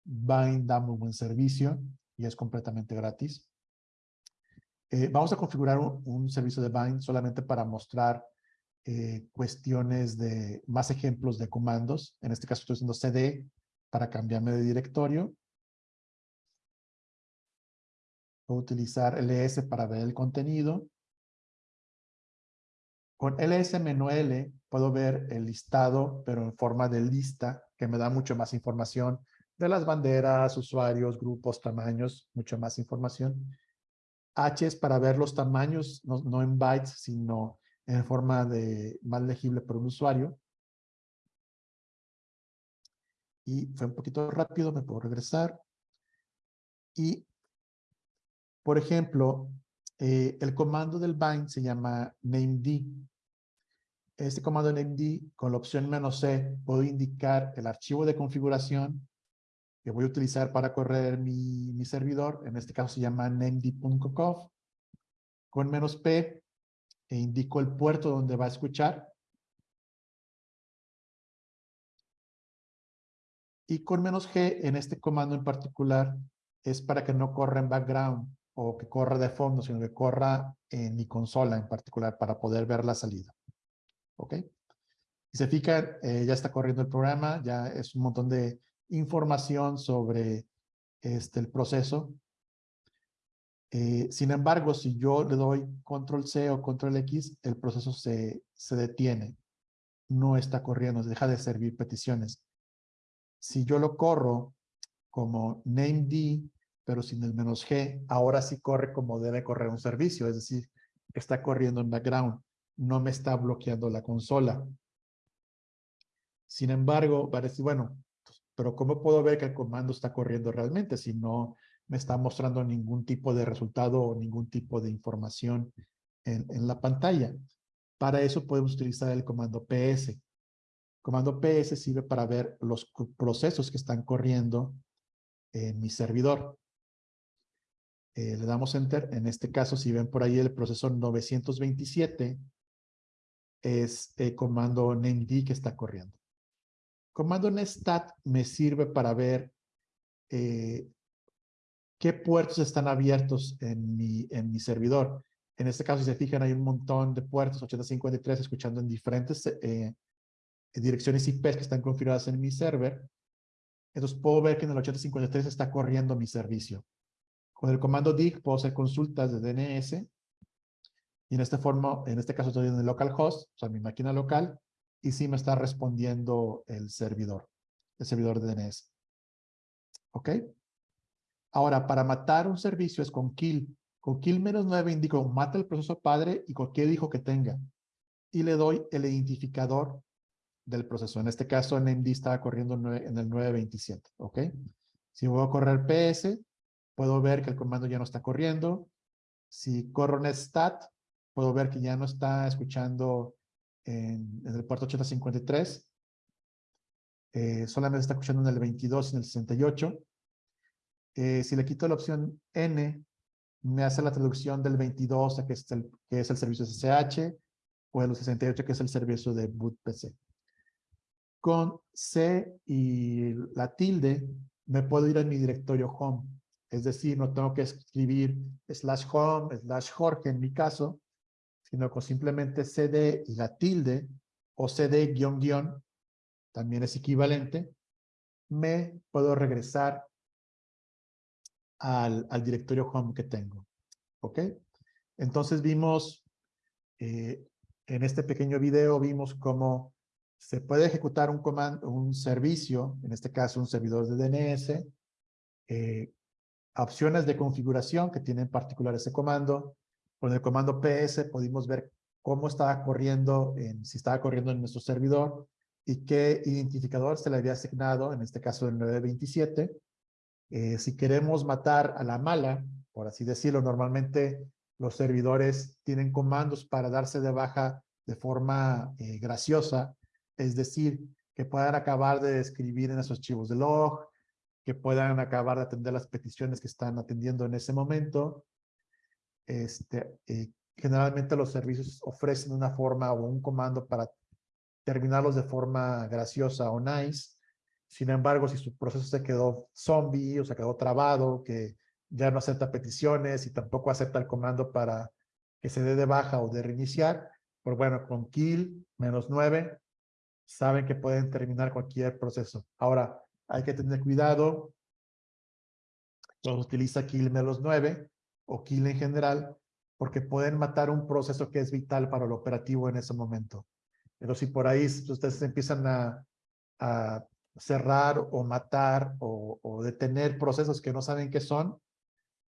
[SPEAKER 3] Bind da muy buen servicio y es completamente gratis. Eh, vamos a configurar un, servicio de Bind solamente para mostrar eh, cuestiones de más ejemplos de comandos. En este caso estoy usando cd para cambiarme de directorio Puedo utilizar ls para ver el contenido. Con ls-l puedo ver el listado, pero en forma de lista, que me da mucho más información de las banderas, usuarios, grupos, tamaños, mucho más información. H es para ver los tamaños, no, en bytes, sino en forma de más legible por un usuario. Y fue un poquito rápido, me puedo regresar. Y por ejemplo, eh, el comando del bind se llama named. Este comando named, con la opción menos "-c", puedo indicar el archivo de configuración que voy a utilizar para correr mi, servidor. En este caso se llama named.conf. Con menos "-p", e indico el puerto donde va a escuchar. Y con menos "-g", en este comando en particular, es para que no corra en background o que corra de fondo, sino que corra en mi consola en particular para poder ver la salida. ¿Ok? Y se fija, eh, ya está corriendo el programa, ya es un montón de información sobre este, el proceso. Eh, sin embargo, si yo le doy control C o control X, el proceso se, se detiene. No está corriendo, deja de servir peticiones. Si yo lo corro como named pero sin el menos G, ahora sí corre como debe correr un servicio, es decir, está corriendo en background, no me está bloqueando la consola. Sin embargo, decir, bueno, pero ¿cómo puedo ver que el comando está corriendo realmente si no me está mostrando ningún tipo de resultado o ningún tipo de información en, la pantalla? Para eso podemos utilizar el comando PS. El comando PS sirve para ver los procesos que están corriendo en mi servidor. Eh, le damos Enter. En este caso, si ven por ahí el proceso 927, es el comando named que está corriendo. Comando nestat me sirve para ver eh, qué puertos están abiertos en mi, en mi servidor. En este caso, si se fijan, hay un montón de puertos, 8053, escuchando en diferentes eh, direcciones IP que están configuradas en mi server. Entonces puedo ver que en el 8053 está corriendo mi servicio. Con el comando dig puedo hacer consultas de DNS y en este, forma, en este caso estoy en el localhost, o sea, mi máquina local, y sí me está respondiendo el servidor, el servidor de DNS. ¿Ok? Ahora, para matar un servicio es con kill. Con kill menos 9 indico mata el proceso padre y cualquier hijo que tenga. Y le doy el identificador del proceso. En este caso, NMD estaba corriendo en el 927, ¿ok? Si voy a correr PS, puedo ver que el comando ya no está corriendo. Si corro netstat, puedo ver que ya no está escuchando en, el puerto 853. Eh, solamente está escuchando en el 22 y en el 68. Eh, si le quito la opción N, me hace la traducción del 22, que es el, que es el servicio SSH, o el 68, que es el servicio de boot PC. Con C y la tilde, me puedo ir a mi directorio home. Es decir, no tengo que escribir slash home, slash Jorge en mi caso, sino con simplemente cd y la tilde, o cd guion guion, también es equivalente, me puedo regresar al, directorio home que tengo. ¿Ok? Entonces vimos, eh, en este pequeño video vimos cómo se puede ejecutar un comando, un servicio, en este caso un servidor de DNS, eh, opciones de configuración que tiene en particular ese comando. Con el comando ps pudimos ver cómo estaba corriendo, en, si estaba corriendo en nuestro servidor y qué identificador se le había asignado, en este caso el 927. Eh, si queremos matar a la mala, por así decirlo, normalmente los servidores tienen comandos para darse de baja de forma eh, graciosa, es decir, que puedan acabar de escribir en esos archivos de log, que puedan acabar de atender las peticiones que están atendiendo en ese momento. Este, eh, generalmente los servicios ofrecen una forma o un comando para terminarlos de forma graciosa o nice. Sin embargo, si su proceso se quedó zombie o se quedó trabado, que ya no acepta peticiones y tampoco acepta el comando para que se dé de baja o de reiniciar, pues bueno, con kill menos 9, saben que pueden terminar cualquier proceso. Ahora, hay que tener cuidado cuando utiliza kill menos 9 o kill en general, porque pueden matar un proceso que es vital para el operativo en ese momento. Pero si por ahí ustedes empiezan a, cerrar o matar o, detener procesos que no saben qué son,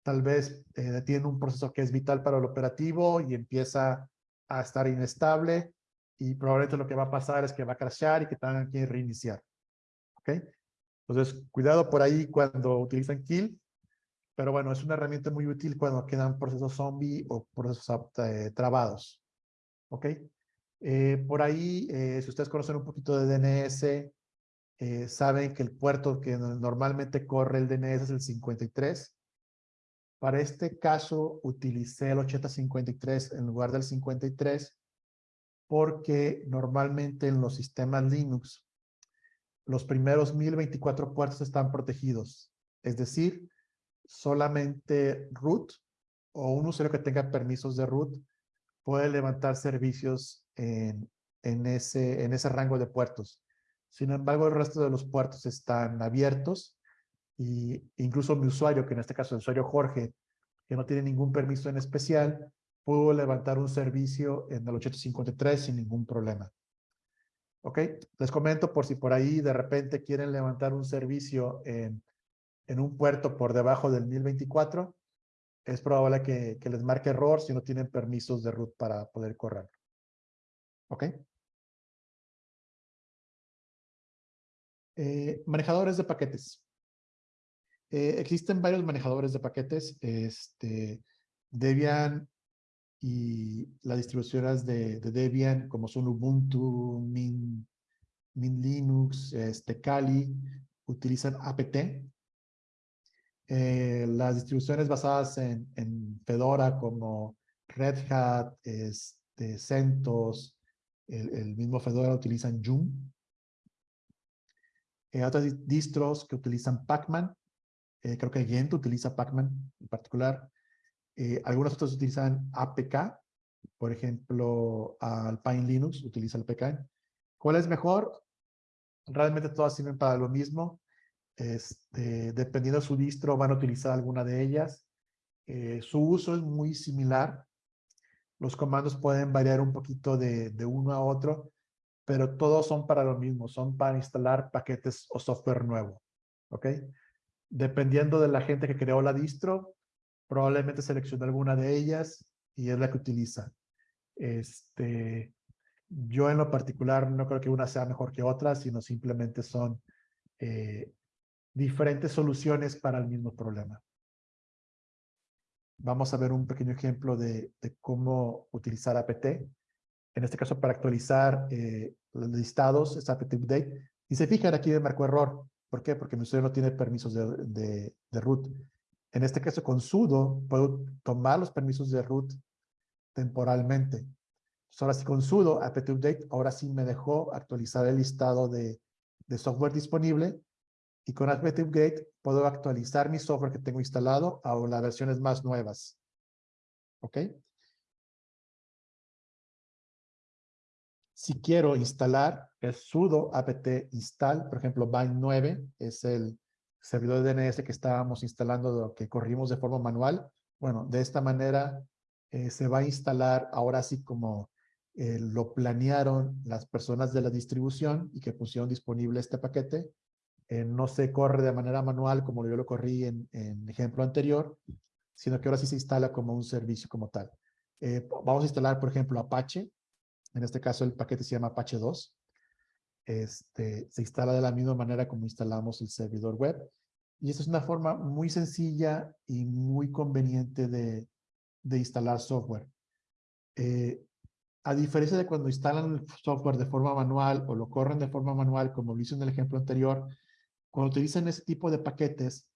[SPEAKER 3] tal vez eh, detienen un proceso que es vital para el operativo y empieza a estar inestable y probablemente lo que va a pasar es que va a crashear y que tengan que reiniciar. ¿Ok? Entonces, cuidado por ahí cuando utilizan kill, pero bueno, es una herramienta muy útil cuando quedan procesos zombie o procesos eh, trabados. ¿Ok? Eh, por ahí, eh, si ustedes conocen un poquito de DNS, saben que el puerto que normalmente corre el DNS es el 53. Para este caso, utilicé el 8053 en lugar del 53 porque normalmente en los sistemas Linux los primeros 1024 puertos están protegidos. Es decir, solamente root o un usuario que tenga permisos de root puede levantar servicios en, en, ese, en ese rango de puertos. Sin embargo, el resto de los puertos están abiertos y incluso mi usuario, que en este caso el usuario Jorge, que no tiene ningún permiso en especial, pudo levantar un servicio en el 853 sin ningún problema. ¿Ok? Les comento por si por ahí de repente quieren levantar un servicio en, en un puerto por debajo del 1024, es probable que, les marque error si no tienen permisos de root para poder correr. ¿Ok? Eh, manejadores de paquetes. Eh, existen varios manejadores de paquetes. Este, Debian y las distribuciones de, Debian, como son Ubuntu, Min, Min Linux, este, Kali, utilizan apt. Eh, las distribuciones basadas en, Fedora como Red Hat, este, CentOS, el, mismo Fedora utilizan Joom. Eh, otras distros que utilizan Pacman, eh, creo que Gent utiliza Pacman en particular. Eh, algunos otros utilizan APK, por ejemplo, Alpine Linux utiliza el. ¿Cuál es mejor? Realmente todas sirven para lo mismo. Este, dependiendo de su distro, van a utilizar alguna de ellas. Eh, su uso es muy similar. Los comandos pueden variar un poquito de, de uno a otro, pero todos son para lo mismo. Son para instalar paquetes o software nuevo. ¿Ok? Dependiendo de la gente que creó la distro, probablemente selecciona alguna de ellas y es la que utiliza. Este, yo en lo particular no creo que una sea mejor que otra, sino simplemente son eh, diferentes soluciones para el mismo problema. Vamos a ver un pequeño ejemplo de, cómo utilizar apt. En este caso, para actualizar eh, los listados, es apt update. Y se fijan aquí me marcó error. ¿Por qué? Porque mi usuario no tiene permisos de, de root. En este caso, con sudo, puedo tomar los permisos de root temporalmente. Entonces, ahora sí, con sudo apt update, ahora sí me dejó actualizar el listado de, de software disponible y con apt update puedo actualizar mi software que tengo instalado a las versiones más nuevas. ¿Ok? Si quiero instalar, es sudo apt install, por ejemplo, bind 9 es el servidor de DNS que estábamos instalando, que corrimos de forma manual. Bueno, de esta manera eh, se va a instalar ahora sí como eh, lo planearon las personas de la distribución y que pusieron disponible este paquete. Eh, no se corre de manera manual como yo lo corrí en, en ejemplo anterior, sino que ahora sí se instala como un servicio como tal. vamos a instalar, por ejemplo, Apache. En este caso el paquete se llama Apache 2. Este, se instala de la misma manera como instalamos el servidor web. Y esta es una forma muy sencilla y muy conveniente de, de instalar software. Eh, a diferencia de cuando instalan el software de forma manual o lo corren de forma manual, como lo hice en el ejemplo anterior, cuando utilizan ese tipo de paquetes,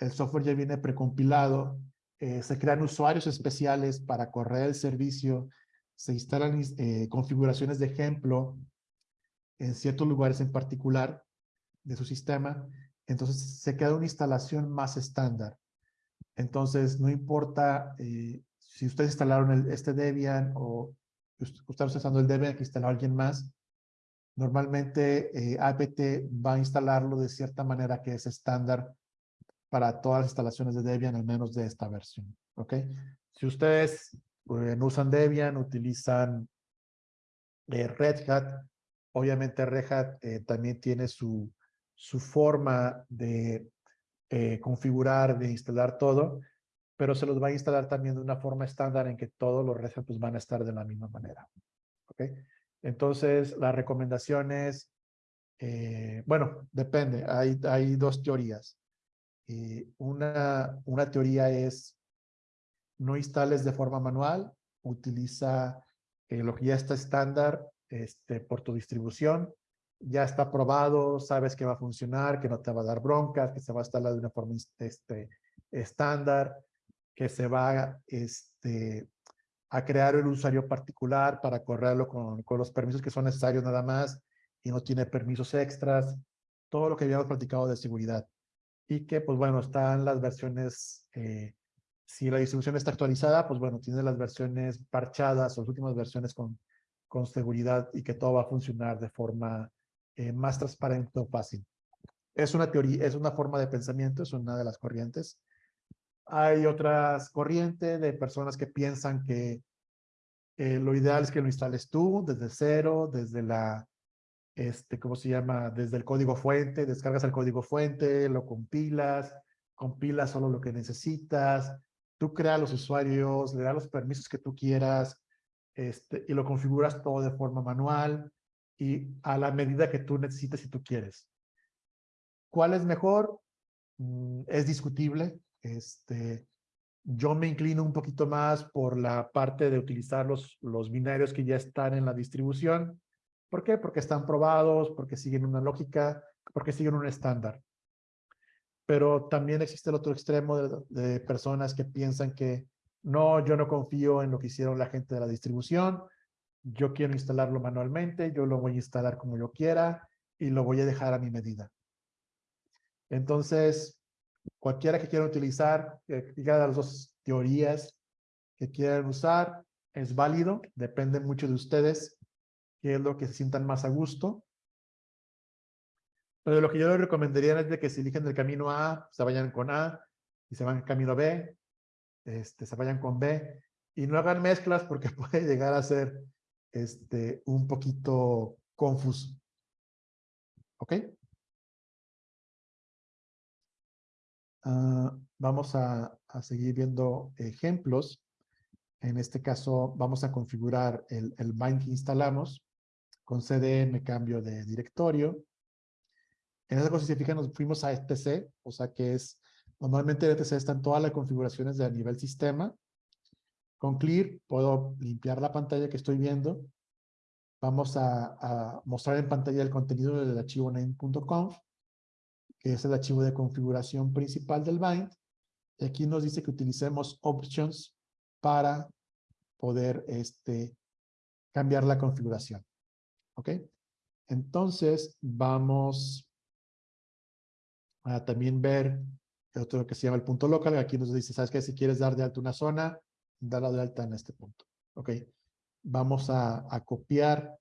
[SPEAKER 3] el software ya viene precompilado, eh, se crean usuarios especiales para correr el servicio, se instalan eh, configuraciones de ejemplo en ciertos lugares en particular de su sistema, entonces se queda una instalación más estándar. Entonces, no importa eh, si ustedes instalaron el, este Debian o están usando el Debian que instaló alguien más, normalmente eh, apt va a instalarlo de cierta manera que es estándar para todas las instalaciones de Debian, al menos de esta versión. ¿Ok? Si ustedes eh, no usan Debian, utilizan Red Hat, Obviamente Red Hat eh, también tiene su, su forma de eh, configurar, de instalar todo, pero se los va a instalar también de una forma estándar en que todos los Red Hat pues, van a estar de la misma manera. ¿Okay? Entonces, la recomendación es, eh, bueno, depende, hay, hay dos teorías. una, una teoría es, no instales de forma manual, utiliza lo que ya está estándar este, por tu distribución. Ya está probado, sabes que va a funcionar, que no te va a dar broncas, que se va a instalar de una forma este, estándar, que se va este, a crear un usuario particular para correrlo con, con los permisos que son necesarios nada más y no tiene permisos extras. Todo lo que habíamos platicado de seguridad. Y que, pues bueno, están las versiones eh, si la distribución está actualizada, pues bueno, tiene las versiones parchadas o las últimas versiones con con seguridad y que todo va a funcionar de forma eh, más transparente o fácil. Es una teoría, es una forma de pensamiento, es una de las corrientes. Hay otras corrientes de personas que piensan que eh, lo ideal es que lo instales tú desde cero, desde la, este, ¿cómo se llama? Desde el código fuente, descargas el código fuente, lo compilas, compilas solo lo que necesitas, tú creas los usuarios, le das los permisos que tú quieras, este, y lo configuras todo de forma manual y a la medida que tú necesites y tú quieres. ¿Cuál es mejor? Mm, es discutible. Este, yo me inclino un poquito más por la parte de utilizar los, los binarios que ya están en la distribución. ¿Por qué? Porque están probados, porque siguen una lógica, porque siguen un estándar. Pero también existe el otro extremo de personas que piensan que no, yo no confío en lo que hicieron la gente de la distribución. Yo quiero instalarlo manualmente, yo lo voy a instalar como yo quiera y lo voy a dejar a mi medida. Entonces, cualquiera que quiera utilizar, que de las dos teorías que quieran usar, es válido, depende mucho de ustedes, qué es lo que se sientan más a gusto. Pero lo que yo les recomendaría es de que si eligen el camino A, se vayan con A, y se van al camino B, este, se vayan con B y no hagan mezclas porque puede llegar a ser este, un poquito confuso. ¿Ok? Ah, vamos a, seguir viendo ejemplos. En este caso vamos a configurar el, el bind que instalamos. Con CD me cambio de directorio. En esa cosa, si se fijan, nos fuimos a etc, o sea que es, normalmente en etc están todas las configuraciones de nivel sistema. Con clear puedo limpiar la pantalla que estoy viendo. Vamos a, a mostrar en pantalla el contenido del archivo name.conf, que es el archivo de configuración principal del bind. Y aquí nos dice que utilicemos options para poder este, cambiar la configuración. ¿Ok? Entonces, vamos a también ver otro que se llama el punto local. Aquí nos dice, ¿sabes qué? Si quieres dar de alta una zona, dala de alta en este punto. ¿Ok? Vamos a, a copiar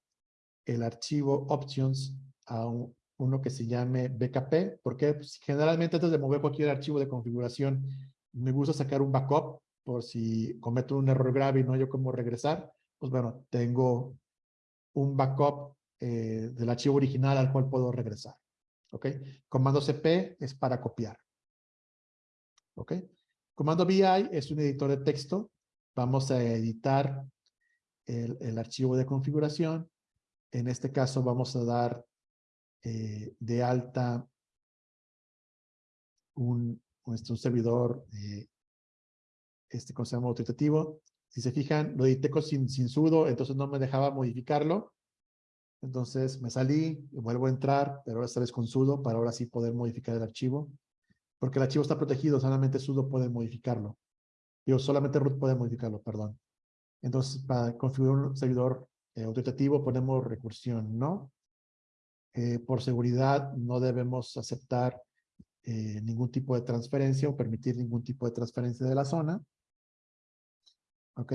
[SPEAKER 3] el archivo options a uno que se llame BKP. Porque pues, generalmente antes de mover cualquier archivo de configuración, me gusta sacar un backup por si cometo un error grave y no hay cómo regresar. Pues bueno, tengo un backup eh, del archivo original al cual puedo regresar. ¿Ok? Comando CP es para copiar. ¿Ok? Comando VI es un editor de texto. Vamos a editar el, el archivo de configuración. En este caso vamos a dar eh, de alta un, un servidor, eh, este, ¿cómo se llama? Autentativo. Si se fijan, lo edité sin, sin sudo, entonces no me dejaba modificarlo. Entonces me salí, vuelvo a entrar, pero ahora esta vez con sudo para ahora sí poder modificar el archivo. Porque el archivo está protegido, solamente sudo puede modificarlo. Yo solamente root puede modificarlo, perdón. Entonces, para configurar un servidor eh, autentativo ponemos recursión, ¿no? Eh, por seguridad no debemos aceptar eh, ningún tipo de transferencia o permitir ningún tipo de transferencia de la zona. ¿Ok?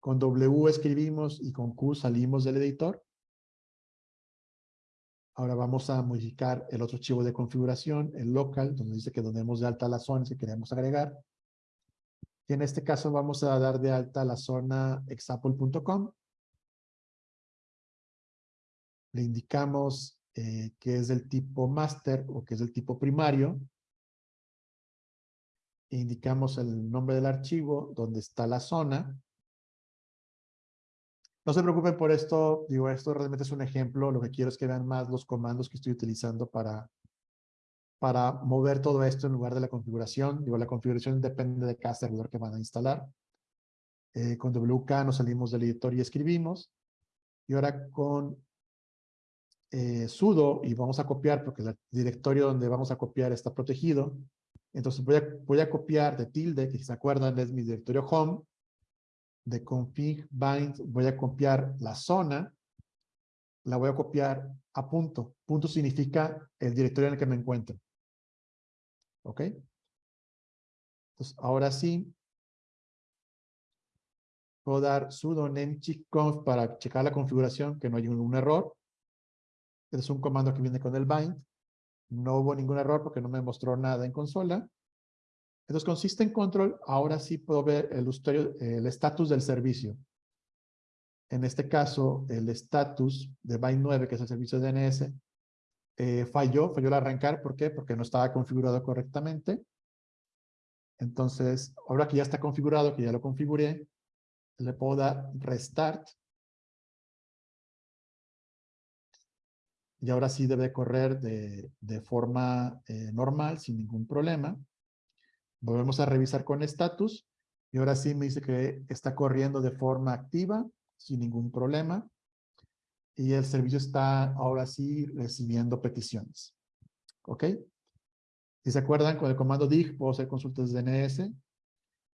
[SPEAKER 3] Con W escribimos y con Q salimos del editor. Ahora vamos a modificar el otro archivo de configuración, el local, donde dice que donemos de alta la zona si queremos agregar. Y en este caso vamos a dar de alta la zona example.com. Le indicamos eh, que es del tipo master o que es del tipo primario. E indicamos el nombre del archivo, donde está la zona. No se preocupen por esto, digo, esto realmente es un ejemplo, lo que quiero es que vean más los comandos que estoy utilizando para, para mover todo esto en lugar de la configuración. Digo, la configuración depende de cada servidor que van a instalar. Eh, con WK nos salimos del editor y escribimos. Y ahora con eh, sudo y vamos a copiar porque el directorio donde vamos a copiar está protegido. Entonces voy a, voy a copiar de tilde, que si se acuerdan es mi directorio home, de config bind, voy a copiar la zona, la voy a copiar a punto. Punto significa el directorio en el que me encuentro. ¿Ok? Entonces, ahora sí, puedo dar sudo conf para checar la configuración, que no hay ningún error. Es un comando que viene con el bind. No hubo ningún error porque no me mostró nada en consola. Entonces consiste en control. Ahora sí puedo ver el estatus del servicio. En este caso, el estatus de bind 9, que es el servicio de DNS, eh, falló, falló al arrancar. ¿Por qué? Porque no estaba configurado correctamente. Entonces, ahora que ya está configurado, que ya lo configuré, le puedo dar restart y ahora sí debe correr de, de forma eh, normal, sin ningún problema. Volvemos a revisar con estatus y ahora sí me dice que está corriendo de forma activa, sin ningún problema. Y el servicio está ahora sí recibiendo peticiones. ¿Ok? Si se acuerdan, con el comando dig puedo hacer consultas de DNS.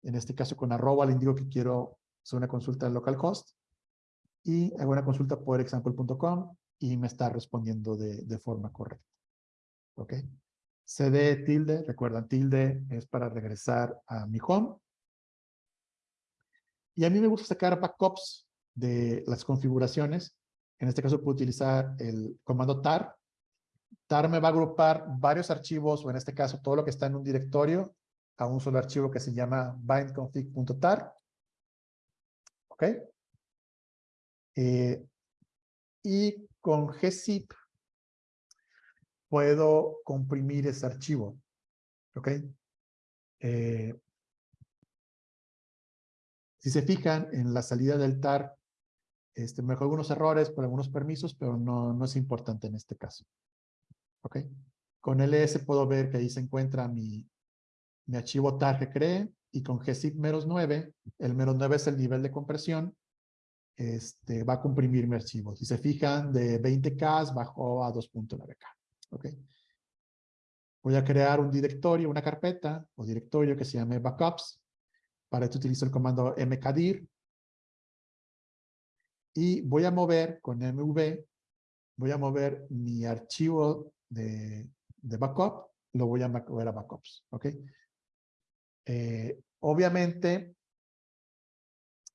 [SPEAKER 3] En este caso con arroba le indico que quiero hacer una consulta localhost. Y hago una consulta por example.com y me está respondiendo de, forma correcta. ¿Ok? cd tilde, recuerdan, tilde es para regresar a mi home. Y a mí me gusta sacar backups de las configuraciones. En este caso puedo utilizar el comando tar. tar me va a agrupar varios archivos, o en este caso todo lo que está en un directorio, a un solo archivo que se llama bindconfig.tar. ¿Ok? Eh, y con gzip puedo comprimir ese archivo. ¿Ok? Eh, Si se fijan, en la salida del TAR, este, me dejó algunos errores por algunos permisos, pero no, no es importante en este caso. ¿Ok? Con ls puedo ver que ahí se encuentra mi, mi archivo tar que creé y con gzip menos 9, el menos 9 es el nivel de compresión, este, va a comprimir mi archivo. Si se fijan, de 20K bajó a 2.9K. ¿Ok? Voy a crear un directorio, una carpeta o directorio que se llame backups. Para esto utilizo el comando mkdir. Y voy a mover con mv, voy a mover mi archivo de, de backup, lo voy a mover a backups. ¿Ok? Eh, obviamente,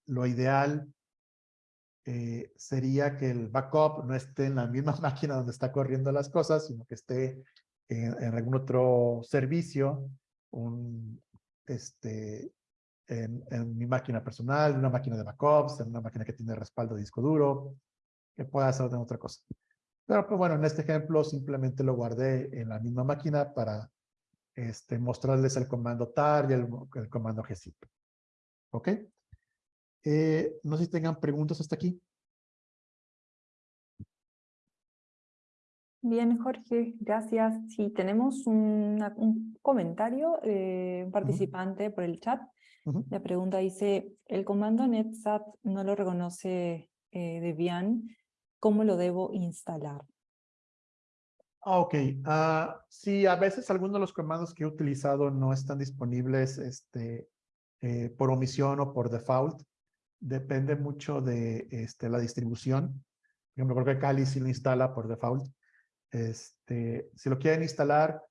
[SPEAKER 3] lo ideal eh, sería que el backup no esté en la misma máquina donde está corriendo las cosas, sino que esté en, algún otro servicio, un, este, en, mi máquina personal, en una máquina de backups, en una máquina que tiene respaldo de disco duro, que pueda hacer otra cosa. Pero pues bueno, en este ejemplo simplemente lo guardé en la misma máquina para este, mostrarles el comando tar y el, el comando gzip. ¿Ok? Eh, no sé si tengan preguntas hasta aquí.
[SPEAKER 1] Bien, Jorge, gracias. Sí, tenemos un comentario, eh, un participante por el chat. La pregunta dice, el comando netsat no lo reconoce eh, Debian, ¿cómo lo debo instalar?
[SPEAKER 3] Ah, ok, uh, sí, a veces algunos de los comandos que he utilizado no están disponibles este, eh, por omisión o por default. Depende mucho de este, la distribución. Por ejemplo, creo que Kali sí lo instala por default. Este, si lo quieren instalar,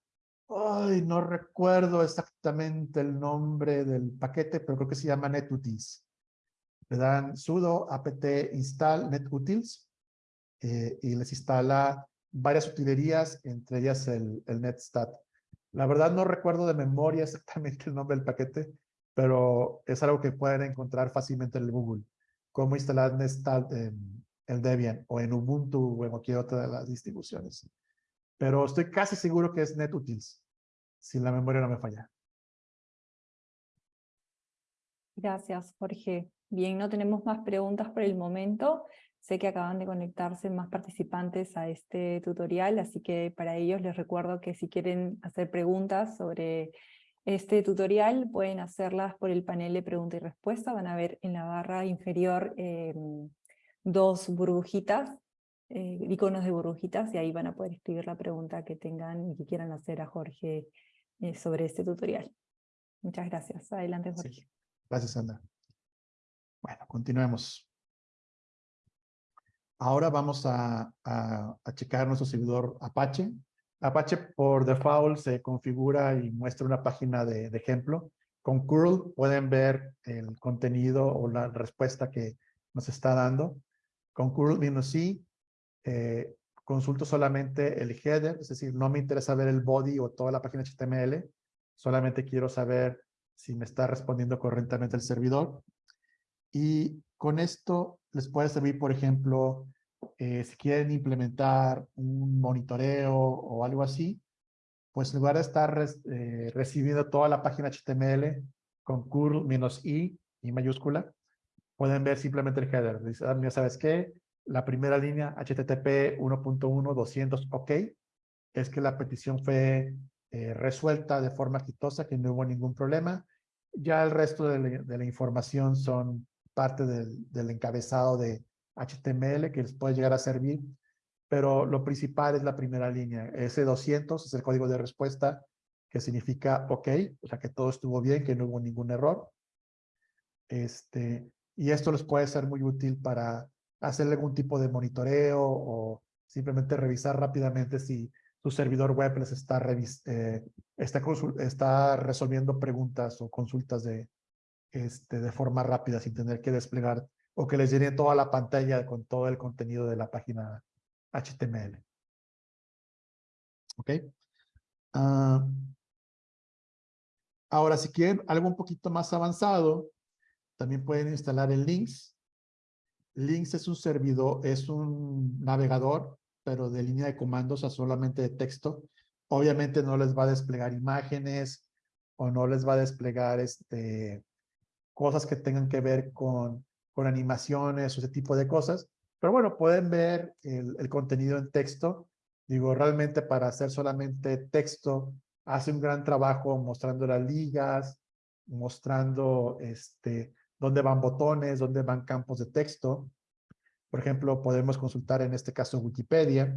[SPEAKER 3] ay, no recuerdo exactamente el nombre del paquete, pero creo que se llama netutils. Le dan sudo apt install netutils eh, y les instala varias utilerías, entre ellas el, el netstat. La verdad no recuerdo de memoria exactamente el nombre del paquete, pero es algo que pueden encontrar fácilmente en Google. Cómo instalar netstat en, el Debian o en Ubuntu o en cualquier otra de las distribuciones. Pero estoy casi seguro que es NetUtils, si la memoria no me falla.
[SPEAKER 1] Gracias, Jorge. Bien, no tenemos más preguntas por el momento. Sé que acaban de conectarse más participantes a este tutorial, así que para ellos les recuerdo que si quieren hacer preguntas sobre este tutorial, pueden hacerlas por el panel de pregunta y respuesta. Van a ver en la barra inferior em, dos burbujitas, eh, iconos de burbujitas, y ahí van a poder escribir la pregunta que tengan y que quieran hacer a Jorge eh, sobre este tutorial. Muchas gracias. Adelante, Jorge.
[SPEAKER 3] Gracias, Sandra. Bueno, continuemos. Ahora vamos a, checar nuestro servidor Apache. Apache por default se configura y muestra una página de, ejemplo. Con curl pueden ver el contenido o la respuesta que nos está dando. Con curl-c eh, consulto solamente el header, es decir, no me interesa ver el body o toda la página HTML, solamente quiero saber si me está respondiendo correctamente el servidor. Y con esto les puede servir, por ejemplo, eh, si quieren implementar un monitoreo o algo así, pues en lugar de estar eh, recibiendo toda la página HTML con curl-i y mayúscula, pueden ver simplemente el header. Dice, ah, mira, ¿sabes qué? La primera línea, HTTP 1.1.200, ok, es que la petición fue eh, resuelta de forma exitosa, que no hubo ningún problema. Ya el resto de, la información son parte del, encabezado de HTML que les puede llegar a servir, pero lo principal es la primera línea. Ese 200 es el código de respuesta que significa ok, o sea que todo estuvo bien, que no hubo ningún error. Este, y esto les puede ser muy útil para hacer algún tipo de monitoreo o simplemente revisar rápidamente si su servidor web les está, eh, está, está, resolviendo preguntas o consultas de, este, de forma rápida sin tener que desplegar o que les llene toda la pantalla con todo el contenido de la página HTML. ¿Ok? Ah, ahora, si quieren algo un poquito más avanzado, también pueden instalar el Links. Links es un servidor, es un navegador, pero de línea de comandos a solamente de texto. Obviamente no les va a desplegar imágenes o no les va a desplegar este, cosas que tengan que ver con, con animaciones o ese tipo de cosas. Pero bueno, pueden ver el, el contenido en texto. Digo, realmente para hacer solamente texto, hace un gran trabajo mostrando las ligas, mostrando este, dónde van botones, dónde van campos de texto. Por ejemplo, podemos consultar en este caso Wikipedia.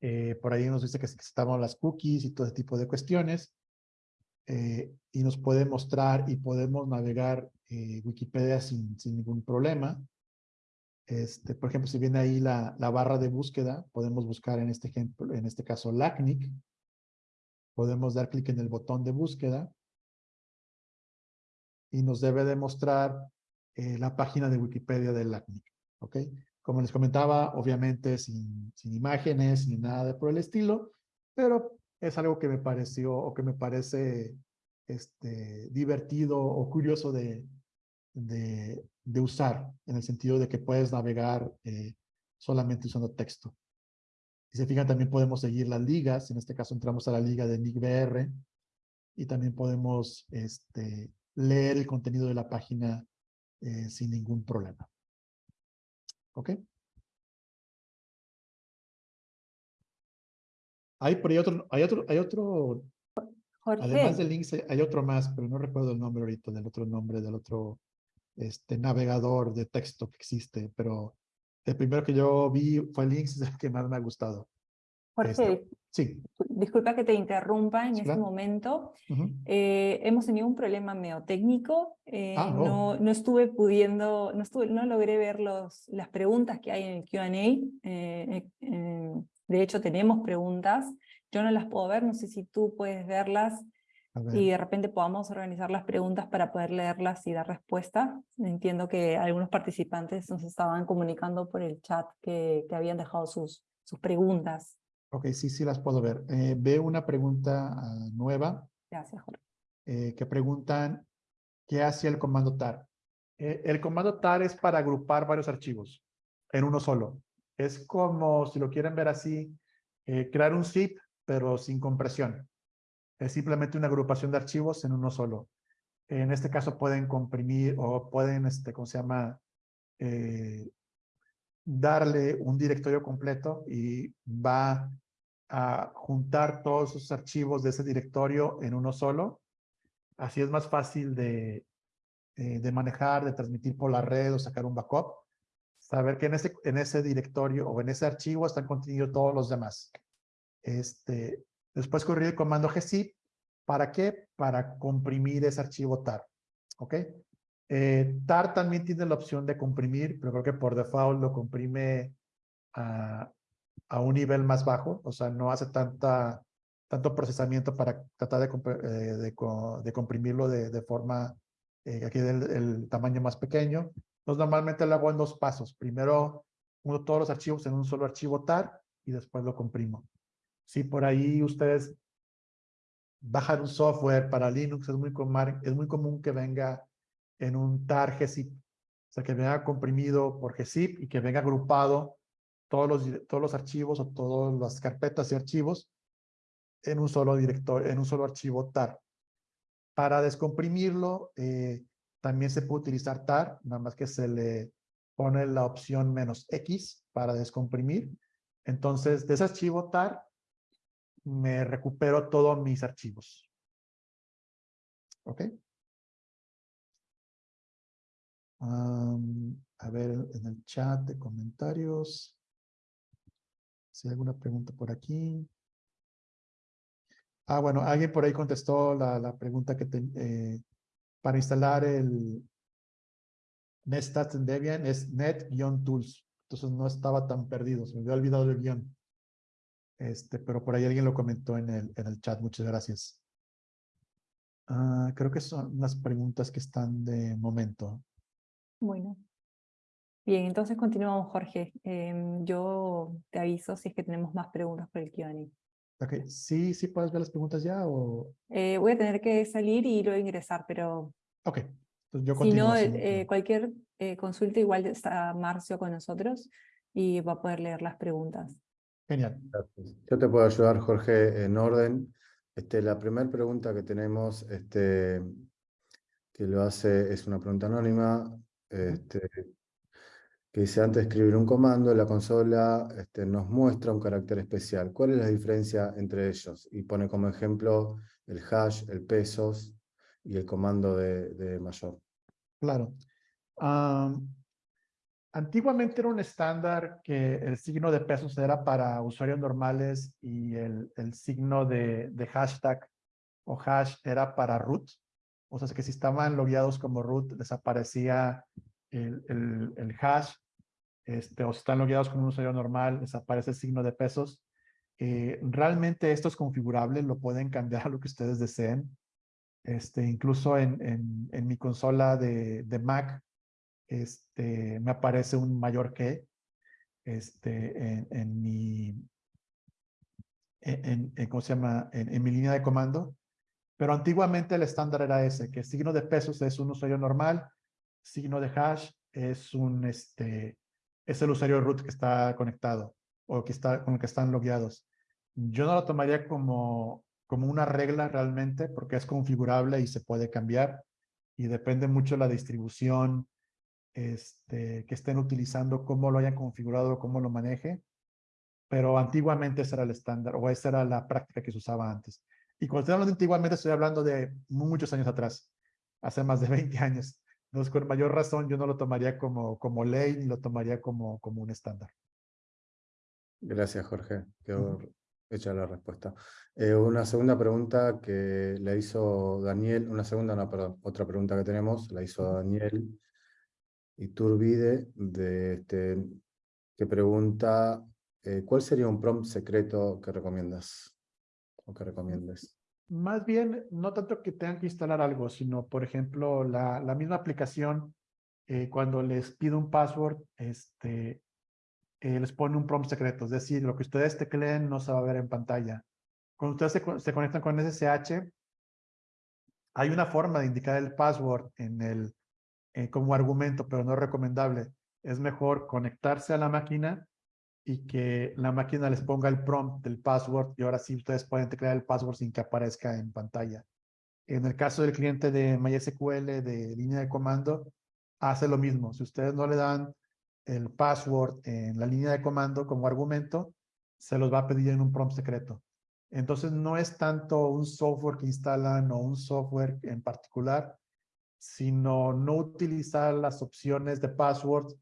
[SPEAKER 3] Eh, por ahí nos dice que estamos las cookies y todo ese tipo de cuestiones. Eh, y nos puede mostrar y podemos navegar eh, Wikipedia sin, sin, ningún problema. Este, por ejemplo, si viene ahí la, la, barra de búsqueda, podemos buscar en este ejemplo, en este caso LACNIC. Podemos dar clic en el botón de búsqueda y nos debe demostrar la página de Wikipedia del LACNIC. ¿ok? Como les comentaba, obviamente sin, sin imágenes ni nada de por el estilo, pero es algo que me pareció o que me parece este, divertido o curioso de, de, de, usar, en el sentido de que puedes navegar eh, solamente usando texto. Si se fijan, también podemos seguir las ligas. En este caso entramos a la liga de NICBR y también podemos este, leer el contenido de la página eh, sin ningún problema. ¿Ok? Hay por ahí otro, hay otro, hay otro, además de links hay otro más, pero no recuerdo el nombre ahorita del otro nombre, del otro este, navegador de texto que existe, pero el primero que yo vi fue Links, es el que más me ha gustado.
[SPEAKER 1] Jorge, este,
[SPEAKER 3] sí.
[SPEAKER 1] disculpa que te interrumpa en este momento. eh, hemos tenido un problema medio técnico. Eh, ah, no. no. estuve pudiendo, no, estuve, no logré ver los, las preguntas que hay en el Q&A. Eh, eh, de hecho, tenemos preguntas. Yo no las puedo ver, no sé si tú puedes verlas y de repente podamos organizar las preguntas para poder leerlas y dar respuesta. Entiendo que algunos participantes nos estaban comunicando por el chat que, que habían dejado sus, sus preguntas.
[SPEAKER 3] Ok, sí, sí las puedo ver. Eh, veo una pregunta uh, nueva.
[SPEAKER 1] Gracias, Jorge.
[SPEAKER 3] Eh, que preguntan, ¿qué hace el comando tar? Eh, el comando tar es para agrupar varios archivos en uno solo. Es como, si lo quieren ver así, eh, crear un zip, pero sin compresión. Es simplemente una agrupación de archivos en uno solo. En este caso pueden comprimir o pueden, este, ¿cómo se llama? Eh, darle un directorio completo y va a juntar todos esos archivos de ese directorio en uno solo. Así es más fácil de, eh, de manejar, de transmitir por la red o sacar un backup. Saber que en ese, en ese directorio o en ese archivo están contenidos todos los demás. Este, después correr el comando gzip. ¿Para qué? Para comprimir ese archivo tar. ¿Ok? Eh, TAR también tiene la opción de comprimir, pero creo que por default lo comprime a, un nivel más bajo, o sea, no hace tanta, tanto procesamiento para tratar de, eh, comprimirlo de, de forma, eh, aquí del el tamaño más pequeño. Entonces, normalmente lo hago en dos pasos. Primero, uno todos los archivos en un solo archivo TAR y después lo comprimo. Si por ahí ustedes bajan un software para Linux, es muy, común, es muy común que venga en un tar gzip. O sea, que venga comprimido por gzip y que venga agrupado todos los, todos los archivos o todas las carpetas y archivos en un solo director, en un solo archivo tar. Para descomprimirlo, eh, también se puede utilizar tar, nada más que se le pone la opción menos X para descomprimir. Entonces, de ese archivo tar, me recupero todos mis archivos. ¿Ok? a ver en el chat de comentarios. Si hay alguna pregunta por aquí. Ah, bueno, alguien por ahí contestó la, la pregunta que te, eh, para instalar el NetStats en Debian es net-tools. Entonces no estaba tan perdido, se me había olvidado el guion. Este, pero por ahí alguien lo comentó en el, en el chat. Muchas gracias. Ah, creo que son las preguntas que están de momento.
[SPEAKER 1] Bueno. Bien, entonces continuamos, Jorge. Em, yo te aviso si es que tenemos más preguntas por el Q&A.
[SPEAKER 3] Ok, ¿sí, sí puedes ver las preguntas ya o...?
[SPEAKER 1] Eh, voy a tener que salir y luego ingresar, pero...
[SPEAKER 3] Ok, entonces yo
[SPEAKER 1] continúo. Si no, eh, cualquier eh, consulta igual está Marcio con nosotros y va a poder leer las preguntas.
[SPEAKER 3] Genial.
[SPEAKER 4] Yo te puedo ayudar, Jorge, en orden. Este, la primera pregunta que tenemos este, que lo hace, es una pregunta anónima, este, que dice, antes de escribir un comando, la consola este, nos muestra un carácter especial. ¿Cuál es la diferencia entre ellos? Y pone como ejemplo el hash, el pesos y el comando de, mayor.
[SPEAKER 3] Claro. Antiguamente era un estándar que el signo de pesos era para usuarios normales y el, el signo de, de, hashtag o hash era para root. O sea, que si estaban logueados como root, desaparecía el, el, el hash. Este, o si están logueados como un usuario normal, desaparece el signo de pesos. Eh, realmente esto es configurable, lo pueden cambiar a lo que ustedes deseen. Este, incluso en, en, en mi consola de, de, Mac, este, me aparece un mayor que este, en, en mi, en, ¿cómo se llama? En, mi línea de comando. Pero antiguamente el estándar era ese, que signo de pesos es un usuario normal, signo de hash es un, este, es el usuario root que está conectado o que está, con el que están logueados. Yo no lo tomaría como, como una regla realmente porque es configurable y se puede cambiar y depende mucho la distribución este, que estén utilizando, cómo lo hayan configurado, cómo lo maneje. Pero antiguamente ese era el estándar o esa era la práctica que se usaba antes. Y cuando estoy hablando de antiguamente estoy hablando de muchos años atrás, hace más de 20 años. Entonces, con mayor razón, yo no lo tomaría como, como ley ni lo tomaría como, como un estándar.
[SPEAKER 4] Gracias, Jorge hecha la respuesta. Eh, una segunda pregunta que le hizo Daniel, una segunda, no, perdón, otra pregunta que tenemos, la hizo Daniel Iturbide, de este, que pregunta, eh, ¿cuál sería un prompt secreto que recomiendas? O que recomiendes.
[SPEAKER 3] Más bien, no tanto que tengan que instalar algo, sino, por ejemplo, la, la misma aplicación, eh, cuando les pido un password, este, eh, les pone un prompt secreto, es decir, lo que ustedes tecleen no se va a ver en pantalla. Cuando ustedes se, conectan con SSH, hay una forma de indicar el password en el, eh, como argumento, pero no recomendable. Es mejor conectarse a la máquina y que la máquina les ponga el prompt del password y ahora sí ustedes pueden teclear el password sin que aparezca en pantalla. En el caso del cliente de MySQL de línea de comando, hace lo mismo. Si ustedes no le dan el password en la línea de comando como argumento, se los va a pedir en un prompt secreto. Entonces no es tanto un software que instalan o un software en particular, sino no utilizar las opciones de password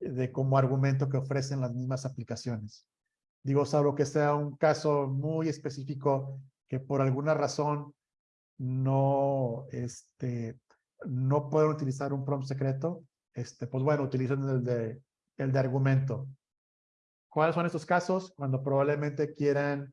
[SPEAKER 3] de como argumento que ofrecen las mismas aplicaciones. Digo, salvo que sea un caso muy específico que por alguna razón no, este, no pueden utilizar un prompt secreto, este, pues bueno, utilizan el de el de argumento. ¿Cuáles son estos casos? Cuando probablemente quieran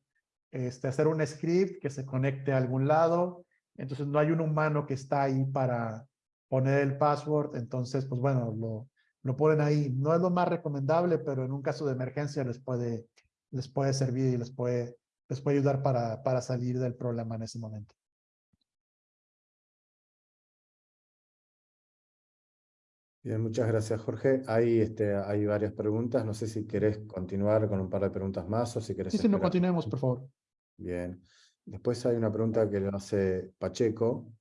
[SPEAKER 3] este, hacer un script que se conecte a algún lado, entonces no hay un humano que está ahí para poner el password, entonces pues bueno, lo, lo ponen ahí. No es lo más recomendable, pero en un caso de emergencia les puede, les puede servir y les puede, les puede ayudar para, para salir del problema en ese momento.
[SPEAKER 4] Bien, muchas gracias, Jorge. Hay, este, hay varias preguntas. No sé si querés continuar con un par de preguntas más o si querés...
[SPEAKER 3] Sí, sí, no continuemos, por favor.
[SPEAKER 4] Bien. Después hay una pregunta que lo hace Pacheco.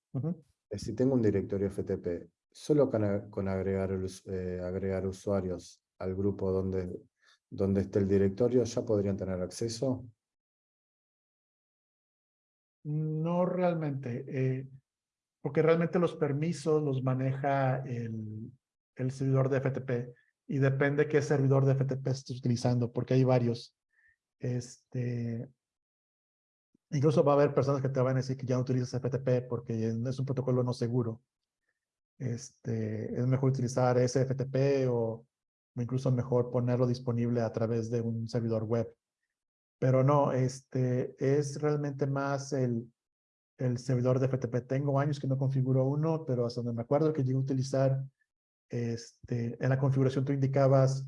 [SPEAKER 4] Si tengo un directorio FTP, ¿solo con, agregar, eh, agregar usuarios al grupo donde, donde esté el directorio ya podrían tener acceso?
[SPEAKER 3] No realmente, eh, porque realmente los permisos los maneja el, el servidor de FTP y depende qué servidor de FTP estés utilizando, porque hay varios. Este, incluso va a haber personas que te van a decir que ya no utilizas FTP porque es un protocolo no seguro. Este, es mejor utilizar ese FTP o, incluso mejor ponerlo disponible a través de un servidor web. Pero no, este, es realmente más el, el servidor de FTP. Tengo años que no configuro uno, pero hasta donde me acuerdo que llegué a utilizar este, en la configuración tú indicabas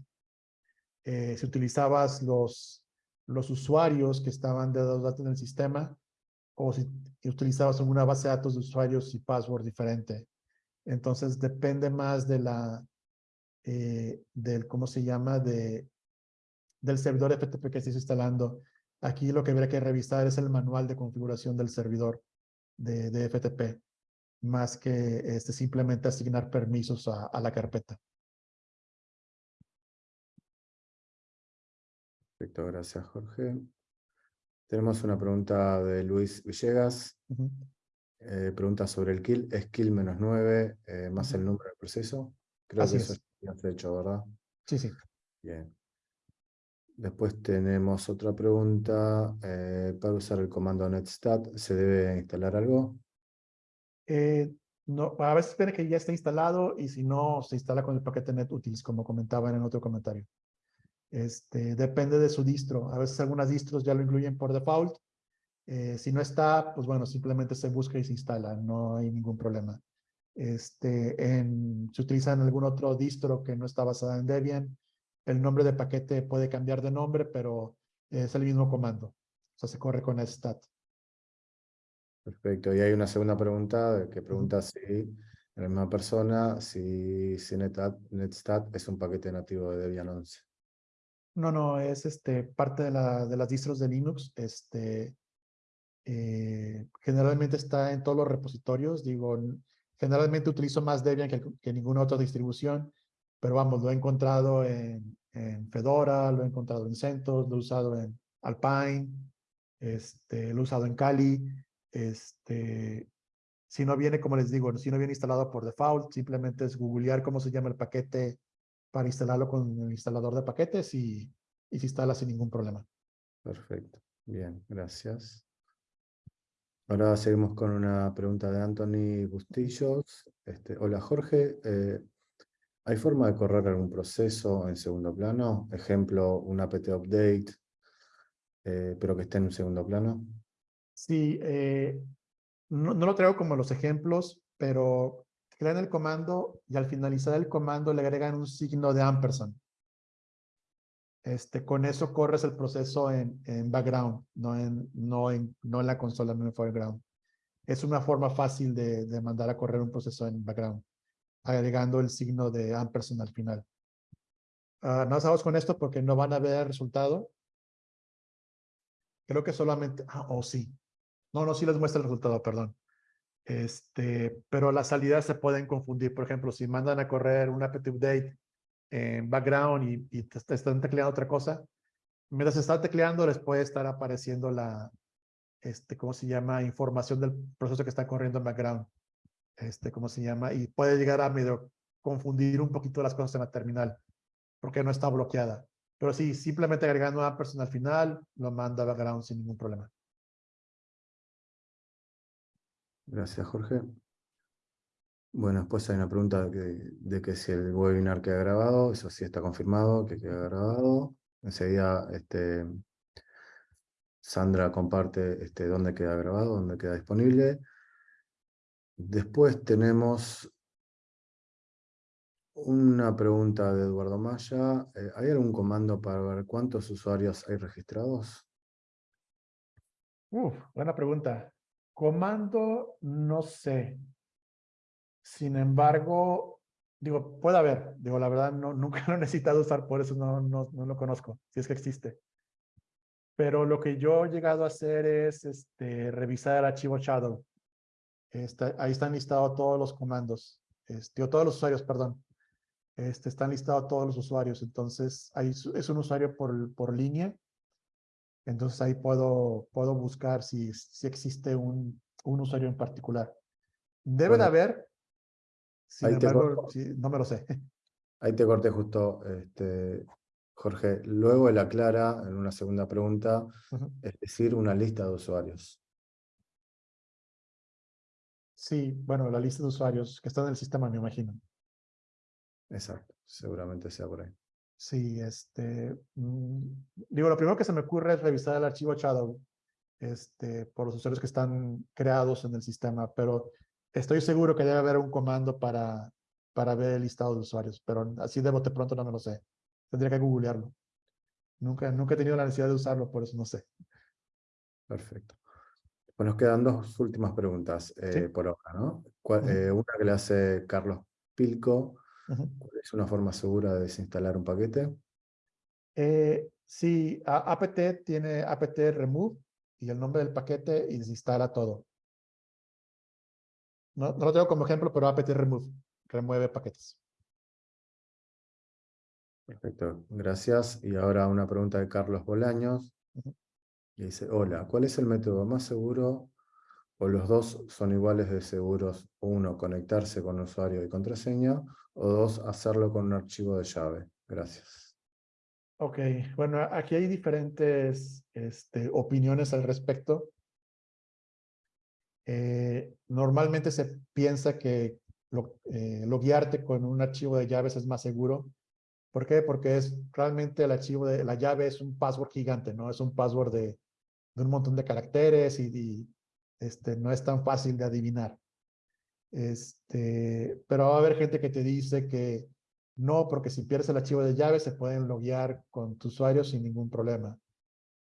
[SPEAKER 3] eh, si utilizabas los, los usuarios que estaban de datos en el sistema o si utilizabas una base de datos de usuarios y password diferente. Entonces depende más de la, eh, del, ¿cómo se llama? De, del servidor FTP que estés instalando. Aquí lo que habría que revisar es el manual de configuración del servidor de, de FTP. más que este, simplemente asignar permisos a la carpeta.
[SPEAKER 4] Perfecto, gracias Jorge. Tenemos una pregunta de Luis Villegas. Eh, pregunta sobre el kill. Es kill menos 9 eh, más el número del proceso. Creo
[SPEAKER 3] Así
[SPEAKER 4] que eso
[SPEAKER 3] es.
[SPEAKER 4] ya hecho, ¿verdad?
[SPEAKER 3] Sí, sí.
[SPEAKER 4] Bien. Después tenemos otra pregunta. eh, para usar el comando netstat, ¿se debe instalar algo?
[SPEAKER 3] No, a veces espera que ya esté instalado y si no, se instala con el paquete NetUtils, como comentaban en otro comentario. Este, depende de su distro. A veces algunas distros ya lo incluyen por default. Eh, si no está, pues bueno, simplemente se busca y se instala. No hay ningún problema. Este, en, si utilizan algún otro distro que no está basada en Debian, el nombre de paquete puede cambiar de nombre, pero es el mismo comando. O sea, se corre con stat.
[SPEAKER 4] Perfecto. Y hay una segunda pregunta que pregunta si la misma persona, si, si netstat es un paquete nativo de Debian 11.
[SPEAKER 3] No, no, es este, parte de, la, de las distros de Linux. Este, eh, generalmente está en todos los repositorios. Digo, generalmente utilizo más Debian que, que ninguna otra distribución, pero vamos, lo he encontrado en, en Fedora, lo he encontrado en CentOS, lo he usado en Alpine, este, lo he usado en Kali. Este, si no viene, como les digo, si no viene instalado por default, simplemente es googlear cómo se llama el paquete para instalarlo con el instalador de paquetes y, y se instala sin ningún problema.
[SPEAKER 4] Perfecto. Bien, gracias. Ahora seguimos con una pregunta de Anthony Bustillos. Este, hola Jorge, eh, ¿hay forma de correr algún proceso en segundo plano? Ejemplo, un apt update, eh, pero que esté en un segundo plano.
[SPEAKER 3] Sí, eh, no, no lo traigo como los ejemplos, pero crean el comando y al finalizar el comando le agregan un signo de ampersand. Este, con eso corres el proceso en, en background, no en, no, en, no en la consola, no en foreground. Es una forma fácil de, de mandar a correr un proceso en background, agregando el signo de ampersand al final. Ah, no estamos con esto porque no van a ver resultado. Creo que solamente, ah, oh sí. No, no, sí les muestra el resultado, perdón. Este, pero las salidas se pueden confundir. Por ejemplo, si mandan a correr un apt update en background y, están tecleando otra cosa, mientras están tecleando les puede estar apareciendo la, este, ¿cómo se llama? Información del proceso que está corriendo en background. Este, ¿cómo se llama? Y puede llegar a medio confundir un poquito las cosas en la terminal, porque no está bloqueada. Pero sí, simplemente agregando una persona al final, lo manda a background sin ningún problema.
[SPEAKER 4] Gracias Jorge. Bueno, después hay una pregunta de, que si el webinar queda grabado, eso sí está confirmado que queda grabado. Enseguida este, Sandra comparte este, dónde queda grabado, dónde queda disponible. Después tenemos una pregunta de Eduardo Maya. Eh, ¿Hay algún comando para ver cuántos usuarios hay registrados?
[SPEAKER 3] Uf, buena pregunta. Comando, no sé. Sin embargo, digo, puede haber. Digo, la verdad, no, nunca lo he necesitado usar, por eso no, no, no lo conozco, si es que existe. Pero lo que yo he llegado a hacer es este, revisar el archivo Shadow. Está, ahí están listados todos los comandos, este, o todos los usuarios, perdón. Este, están listados todos los usuarios. Entonces, ahí es un usuario por, por línea. Entonces ahí puedo, puedo buscar si, si existe un, un usuario en particular. Debe de haber, sin embargo, sí, no me lo sé.
[SPEAKER 4] Ahí te corté justo, este, Jorge. Luego él aclara en una segunda pregunta, es decir, una lista de usuarios.
[SPEAKER 3] Sí, bueno, la lista de usuarios que están en el sistema, me imagino.
[SPEAKER 4] Exacto, seguramente sea por ahí.
[SPEAKER 3] Sí, este, mm, digo, lo primero que se me ocurre es revisar el archivo Shadow, este, por los usuarios que están creados en el sistema, pero estoy seguro que debe haber un comando para, para ver el listado de usuarios, pero así de bote pronto no me lo sé. Tendría que googlearlo. Nunca, nunca he tenido la necesidad de usarlo, por eso no sé.
[SPEAKER 4] Perfecto. Pues nos quedan dos últimas preguntas eh, por ahora, ¿no? Eh, una que le hace Carlos Pilco.
[SPEAKER 3] Ujú.
[SPEAKER 4] ¿Cuál es una forma segura de desinstalar un paquete?
[SPEAKER 3] Eh, sí, apt tiene apt remove y el nombre del paquete y desinstala todo. no, no lo tengo como ejemplo, pero apt remove, remueve paquetes.
[SPEAKER 4] Perfecto, gracias. Y ahora una pregunta de Carlos Bolaños. dice, hola, ¿cuál es el método más seguro o los dos son iguales de seguros? Uno, conectarse con usuario y contraseña, o dos, hacerlo con un archivo de llave. Gracias.
[SPEAKER 3] Ok, bueno, aquí hay diferentes este, opiniones al respecto. Eh, normalmente se piensa que lo, eh, loguearte con un archivo de llaves es más seguro. ¿Por qué? Porque es realmente el archivo de la llave es un password gigante, ¿no? Es un password de, de un montón de caracteres y, y, este, no es tan fácil de adivinar. Este, pero va a haber gente que te dice que no, porque si pierdes el archivo de llaves se pueden loguear con tu usuario sin ningún problema.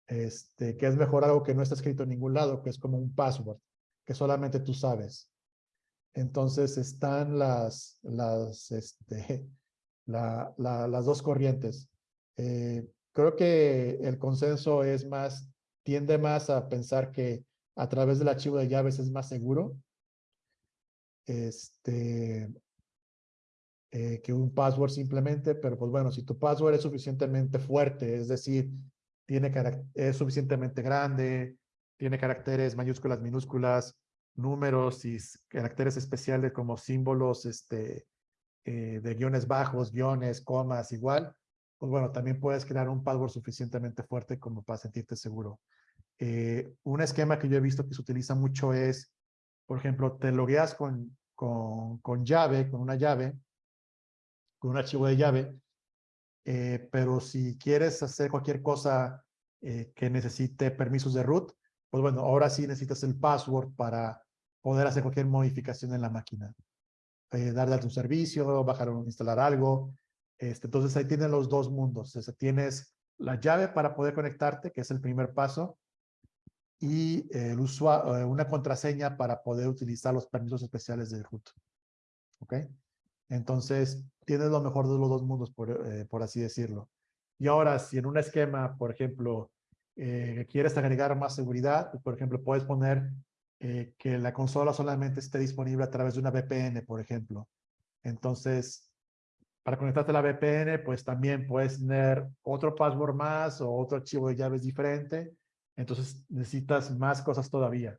[SPEAKER 3] Este, que es mejor algo que no está escrito en ningún lado, que es como un password que solamente tú sabes. Entonces están las, las, este, la, las dos corrientes. Eh, creo que el consenso es más, tiende más a pensar que a través del archivo de llaves es más seguro este, eh, que un password simplemente, pero pues bueno, si tu password es suficientemente fuerte, es decir, tiene es suficientemente grande, tiene caracteres mayúsculas, minúsculas, números y caracteres especiales como símbolos este, eh, de guiones bajos, guiones, comas, igual, pues bueno, también puedes crear un password suficientemente fuerte como para sentirte seguro. Eh, un esquema que yo he visto que se utiliza mucho es, por ejemplo, te logueas con, con, con llave, con una llave, con un archivo de llave, eh, pero si quieres hacer cualquier cosa que necesite permisos de root, pues bueno, ahora sí necesitas el password para poder hacer cualquier modificación en la máquina. Eh, darle a tu servicio, bajar o instalar algo. Este, entonces ahí tienes los dos mundos. tienes la llave para poder conectarte, que es el primer paso, y el usuario, eh, una contraseña para poder utilizar los permisos especiales de root. ¿Ok? Entonces, tienes lo mejor de los dos mundos, por, eh, por así decirlo. Y ahora, si en un esquema, por ejemplo, eh, quieres agregar más seguridad, por ejemplo, puedes poner eh, que la consola solamente esté disponible a través de una VPN, por ejemplo. Entonces, para conectarte a la VPN, pues también puedes tener otro password más o otro archivo de llaves diferente. Entonces, necesitas más cosas todavía.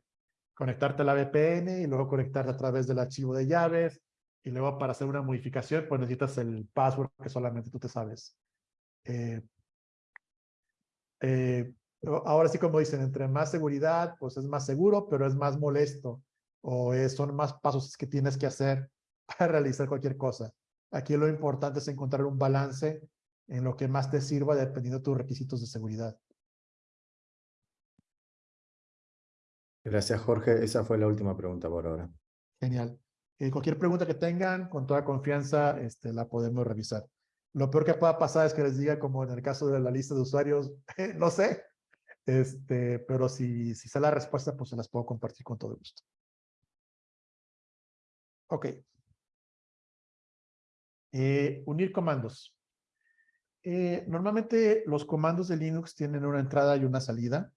[SPEAKER 3] Conectarte a la VPN y luego conectarte a través del archivo de llaves. Y luego para hacer una modificación, pues necesitas el password que solamente tú te sabes. Eh, eh, ahora sí como dicen, entre más seguridad, pues es más seguro, pero es más molesto o son más pasos que tienes que hacer para realizar cualquier cosa. Aquí lo importante es encontrar un balance en lo que más te sirva dependiendo de tus requisitos de seguridad.
[SPEAKER 4] Gracias, Jorge. Esa fue la última pregunta por ahora.
[SPEAKER 3] Genial. Eh, cualquier pregunta que tengan, con toda confianza, este, la podemos revisar. Lo peor que pueda pasar es que les diga, como en el caso de la lista de usuarios, no sé, este, pero si, si sale la respuesta, pues se las puedo compartir con todo gusto. Ok. Eh, unir comandos. Eh, normalmente los comandos de Linux tienen una entrada y una salida.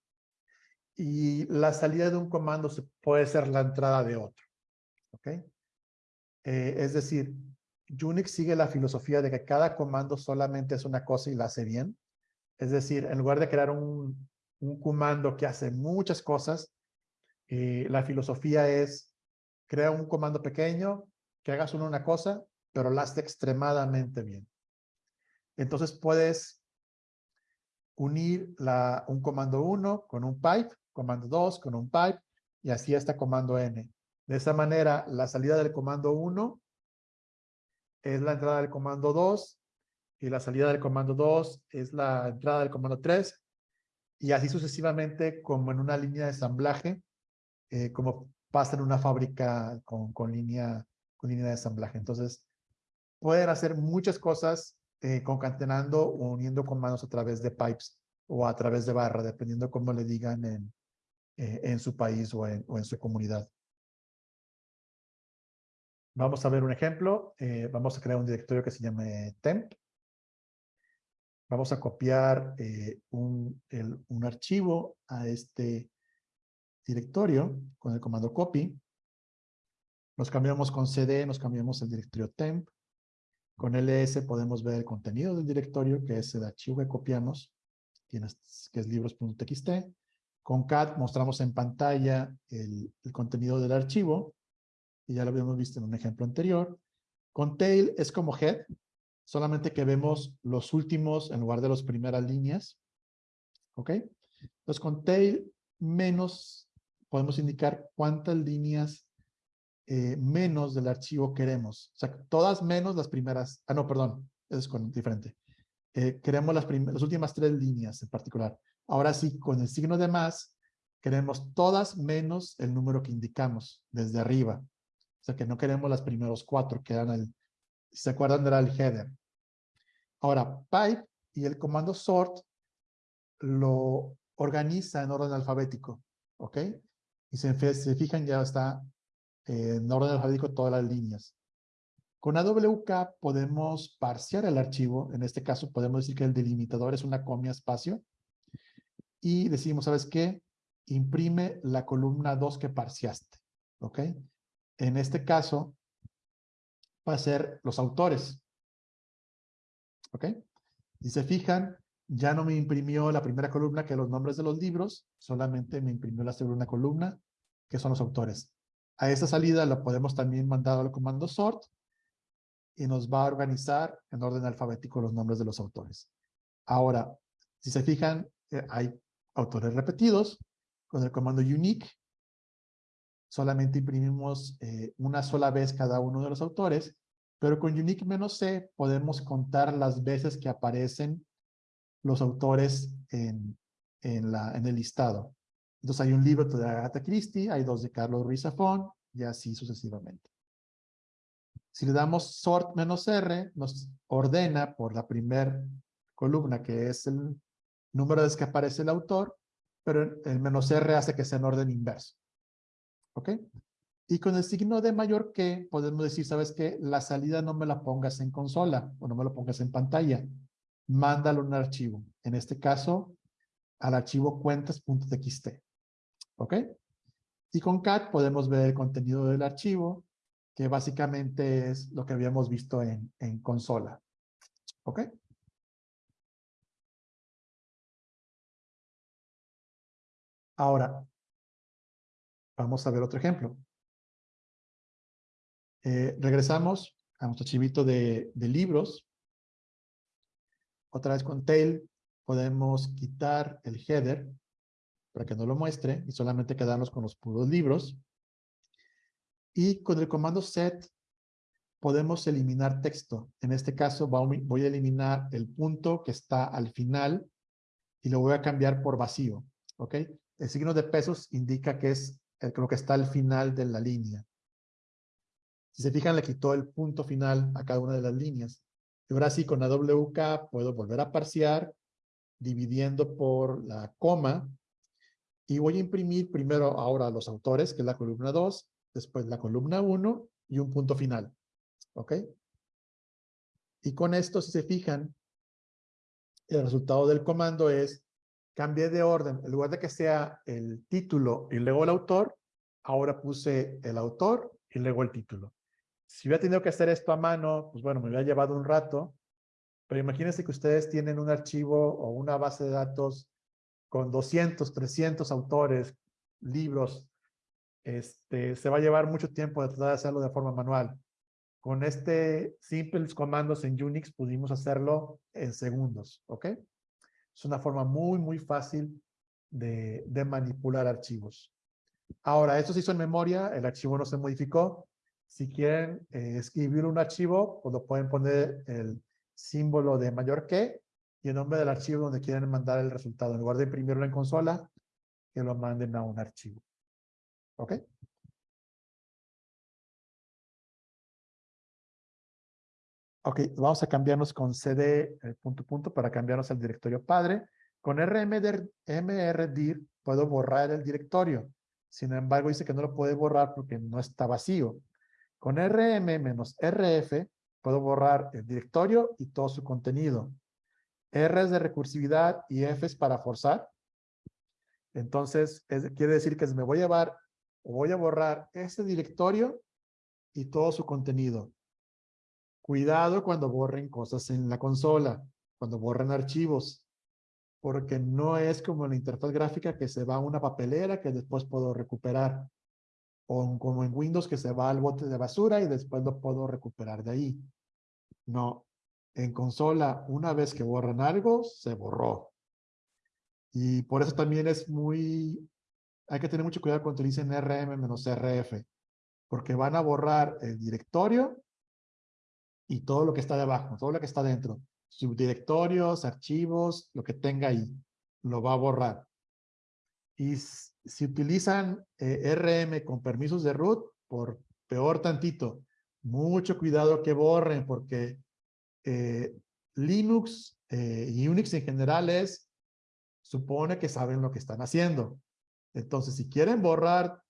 [SPEAKER 3] Y la salida de un comando puede ser la entrada de otro. ¿Ok? Eh, es decir, Unix sigue la filosofía de que cada comando solamente es una cosa y la hace bien. Es decir, en lugar de crear un, comando que hace muchas cosas. Eh, la filosofía es, crea un comando pequeño, que haga solo una cosa, pero la hace extremadamente bien. Entonces puedes unir un comando 1 con un pipe, comando 2 con un pipe, y así hasta comando n. De esa manera, la salida del comando 1 es la entrada del comando 2, y la salida del comando 2 es la entrada del comando 3, y así sucesivamente como en una línea de ensamblaje, eh, como pasa en una fábrica con, con, línea, con línea de ensamblaje. Entonces, pueden hacer muchas cosas eh, concatenando o uniendo comandos a través de pipes o a través de barra, dependiendo cómo le digan en, eh, en su país o en, su comunidad. Vamos a ver un ejemplo. vamos a crear un directorio que se llame temp. Vamos a copiar eh, un, un archivo a este directorio con el comando copy. Nos cambiamos con CD, nos cambiamos el directorio temp. Con ls podemos ver el contenido del directorio, que es el archivo que copiamos, que es libros.txt. Con cat mostramos en pantalla el, contenido del archivo, y ya lo habíamos visto en un ejemplo anterior. Con tail es como head, solamente que vemos los últimos en lugar de las primeras líneas. ¿Ok? Entonces con tail menos podemos indicar cuántas líneas eh, menos del archivo queremos. O sea, todas menos las primeras. Ah, no, perdón. Es diferente. Eh, queremos las últimas tres líneas en particular. Ahora sí, con el signo de más, queremos todas menos el número que indicamos desde arriba. O sea, que no queremos las primeros cuatro, que eran el, se acuerdan, era el header. Ahora, pipe y el comando sort lo organiza en orden alfabético, ¿ok? Y se, se fijan, ya está en orden alfabético todas las líneas. Con AWK podemos parsear el archivo, en este caso podemos decir que el delimitador es una comia espacio, y decimos, ¿sabes qué? Imprime la columna 2 que parseaste, ¿ok? En este caso, va a ser los autores, ¿ok? Si se fijan, ya no me imprimió la primera columna que los nombres de los libros, solamente me imprimió la segunda columna, que son los autores. A esta salida la podemos también mandar al comando sort y nos va a organizar en orden alfabético los nombres de los autores. Ahora, si se fijan, eh, hay autores repetidos. Con el comando unique, solamente imprimimos eh, una sola vez cada uno de los autores, pero con unique "-c podemos contar las veces que aparecen los autores en, en, la, en el listado. Entonces hay un libro de Agatha Christie, hay dos de Carlos Ruiz Zafón, y así sucesivamente. Si le damos sort menos R, nos ordena por la primera columna, que es el número de que aparece el autor, pero el menos R hace que sea en orden inverso. ¿Ok? Y con el signo de mayor que, podemos decir, ¿sabes qué? La salida no me la pongas en consola, o no me lo pongas en pantalla mándalo un archivo. En este caso, al archivo cuentas.txt. ¿Ok? Y con cat podemos ver el contenido del archivo, que básicamente es lo que habíamos visto en consola. ¿Ok? Ahora, vamos a ver otro ejemplo. Eh, regresamos a nuestro archivito de, de libros. Otra vez con tail podemos quitar el header para que no lo muestre y solamente quedarnos con los puros libros. Y con el comando set podemos eliminar texto. En este caso voy a eliminar el punto que está al final y lo voy a cambiar por vacío. ¿Ok? El signo de pesos indica que es lo que está al final de la línea. Si se fijan, le quitó el punto final a cada una de las líneas. Y ahora sí, con AWK puedo volver a parsear, dividiendo por la coma, y voy a imprimir primero ahora los autores, que es la columna 2, después la columna 1 y un punto final. ¿Ok? Y con esto, si se fijan, el resultado del comando es, cambié de orden, en lugar de que sea el título y luego el autor, ahora puse el autor y luego el título. Si hubiera tenido que hacer esto a mano, pues bueno, me hubiera llevado un rato, pero imagínense que ustedes tienen un archivo o una base de datos con 200, 300 autores, libros, este, se va a llevar mucho tiempo de tratar de hacerlo de forma manual. Con este simples comandos en Unix pudimos hacerlo en segundos, ¿ok? Es una forma muy, muy fácil de, manipular archivos. Ahora, esto se hizo en memoria, el archivo no se modificó, si quieren eh, escribir un archivo, pues lo pueden poner el símbolo de mayor que y el nombre del archivo donde quieren mandar el resultado. En lugar de imprimirlo en consola, que lo manden a un archivo. ¿Ok? Ok, vamos a cambiarnos con cd eh, punto punto para cambiarnos al directorio padre. Con rmdir puedo borrar el directorio. Sin embargo, dice que no lo puede borrar porque no está vacío. Con rm-rf puedo borrar el directorio y todo su contenido. R es de recursividad y F es para forzar. Entonces, quiere decir que me voy a llevar o voy a borrar ese directorio y todo su contenido. Cuidado cuando borren cosas en la consola, cuando borren archivos, porque no es como la interfaz gráfica que se va a una papelera que después puedo recuperar, o como en Windows que se va al bote de basura y después lo puedo recuperar de ahí. No, en consola, una vez que borran algo, se borró. Y por eso también es muy, hay que tener mucho cuidado cuando utilicen RM-RF, porque van a borrar el directorio y todo lo que está debajo, todo lo que está dentro. Subdirectorios, archivos, lo que tenga ahí, lo va a borrar. Y si utilizan eh, RM con permisos de root, por peor tantito, mucho cuidado que borren porque eh, Linux eh, y Unix en general es, supone que saben lo que están haciendo. Entonces, si quieren borrar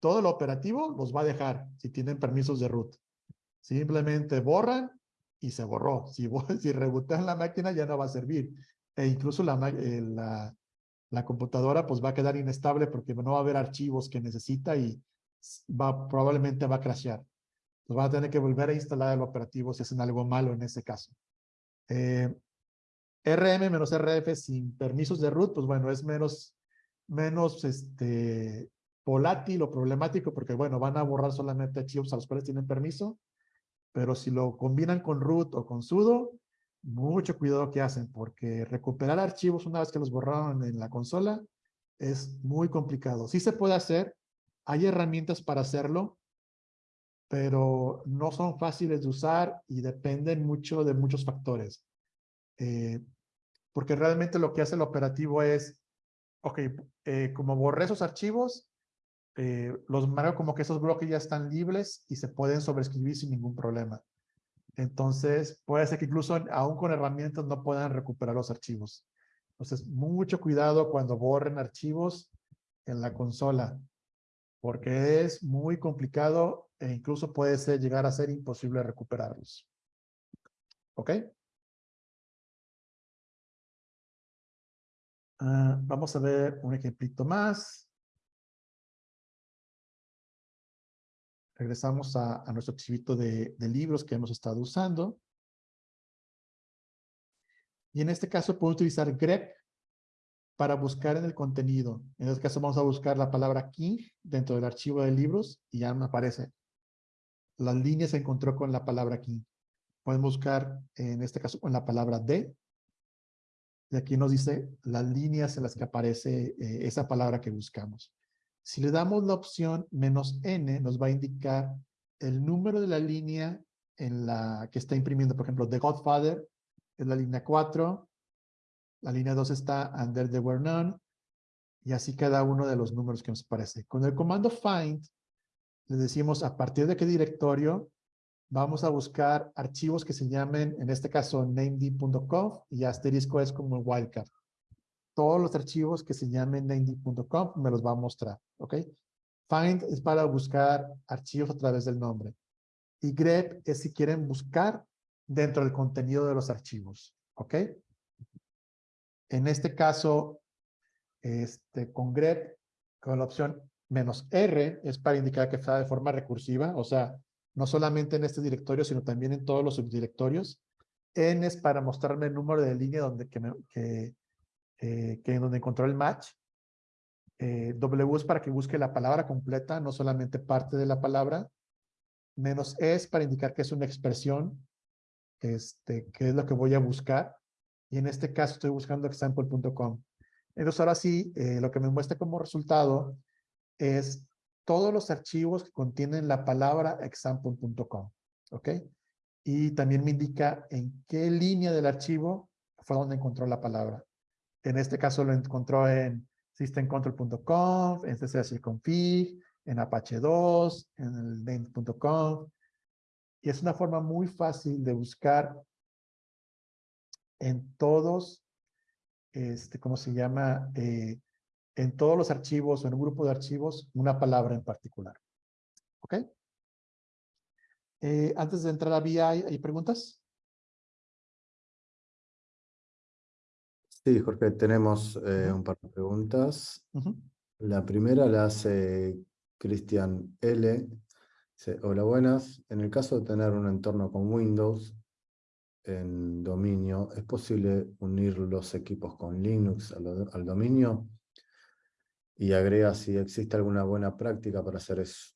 [SPEAKER 3] todo lo operativo, los va a dejar si tienen permisos de root. Simplemente borran y se borró. Si, si la máquina ya no va a servir. E incluso la, eh, la, la, computadora pues va a quedar inestable porque no va a haber archivos que necesita y va, probablemente va a crashear. Entonces van a tener que volver a instalar el operativo si hacen algo malo en ese caso. Eh, RM-RF sin permisos de root, pues bueno, es menos, menos este, volátil o problemático porque bueno, van a borrar solamente archivos a los cuales tienen permiso pero si lo combinan con root o con sudo, mucho cuidado que hacen, porque recuperar archivos una vez que los borraron en la consola es muy complicado. Sí se puede hacer, hay herramientas para hacerlo, pero no son fáciles de usar y dependen mucho de muchos factores. Eh, porque realmente lo que hace el operativo es, ok, eh, como borré esos archivos, eh, los marco como que esos bloques ya están libres y se pueden sobreescribir sin ningún problema. Entonces, puede ser que incluso aún con herramientas no puedan recuperar los archivos. Entonces, mucho cuidado cuando borren archivos en la consola, porque es muy complicado e incluso puede ser, llegar a ser imposible recuperarlos. ¿Ok? Ah, vamos a ver un ejemplito más. Regresamos a, nuestro archivito de, libros que hemos estado usando. Y en este caso puedo utilizar grep para buscar en el contenido. En este caso vamos a buscar la palabra king dentro del archivo de libros y ya me aparece. Las líneas se encontró con la palabra king. Pueden buscar en este caso con la palabra de. Y aquí nos dice las líneas en las que aparece eh, esa palabra que buscamos. Si le damos la opción menos n, nos va a indicar el número de la línea en la que está imprimiendo. Por ejemplo, The Godfather es la línea 4, la línea 2 está Under the Were None, y así cada uno de los números que nos aparece. Con el comando find, le decimos a partir de qué directorio vamos a buscar archivos que se llamen, en este caso, named.conf y asterisco es como wildcard todos los archivos que se llamen named.com me los va a mostrar, ¿ok? Find es para buscar archivos a través del nombre. Y grep es si quieren buscar dentro del contenido de los archivos, ¿ok? En este caso, este, con grep, con la opción menos R, es para indicar que está de forma recursiva, o sea, no solamente en este directorio, sino también en todos los subdirectorios. N es para mostrarme el número de línea donde me, que eh, que en donde encontró el match. Eh, w es para que busque la palabra completa, no solamente parte de la palabra. Menos es para indicar que es una expresión, este, que es lo que voy a buscar. Y en este caso estoy buscando example.com. Entonces ahora sí, eh, lo que me muestra como resultado es todos los archivos que contienen la palabra example.com. ¿Ok? Y también me indica en qué línea del archivo fue donde encontró la palabra. En este caso lo encontró en systemcontrol.conf, en ccsconfig, en Apache 2, en el name.conf. Y es una forma muy fácil de buscar en todos, este, ¿cómo se llama? Eh, en todos los archivos o en un grupo de archivos, una palabra en particular. ¿Ok? Eh, antes de entrar a VI, ¿hay preguntas?
[SPEAKER 4] Sí, Jorge, tenemos eh, un par de preguntas. La primera la hace Cristian L. Dice, hola, buenas. En el caso de tener un entorno con Windows en dominio, ¿es posible unir los equipos con Linux al, al dominio? Y agrega si existe alguna buena práctica para hacer eso.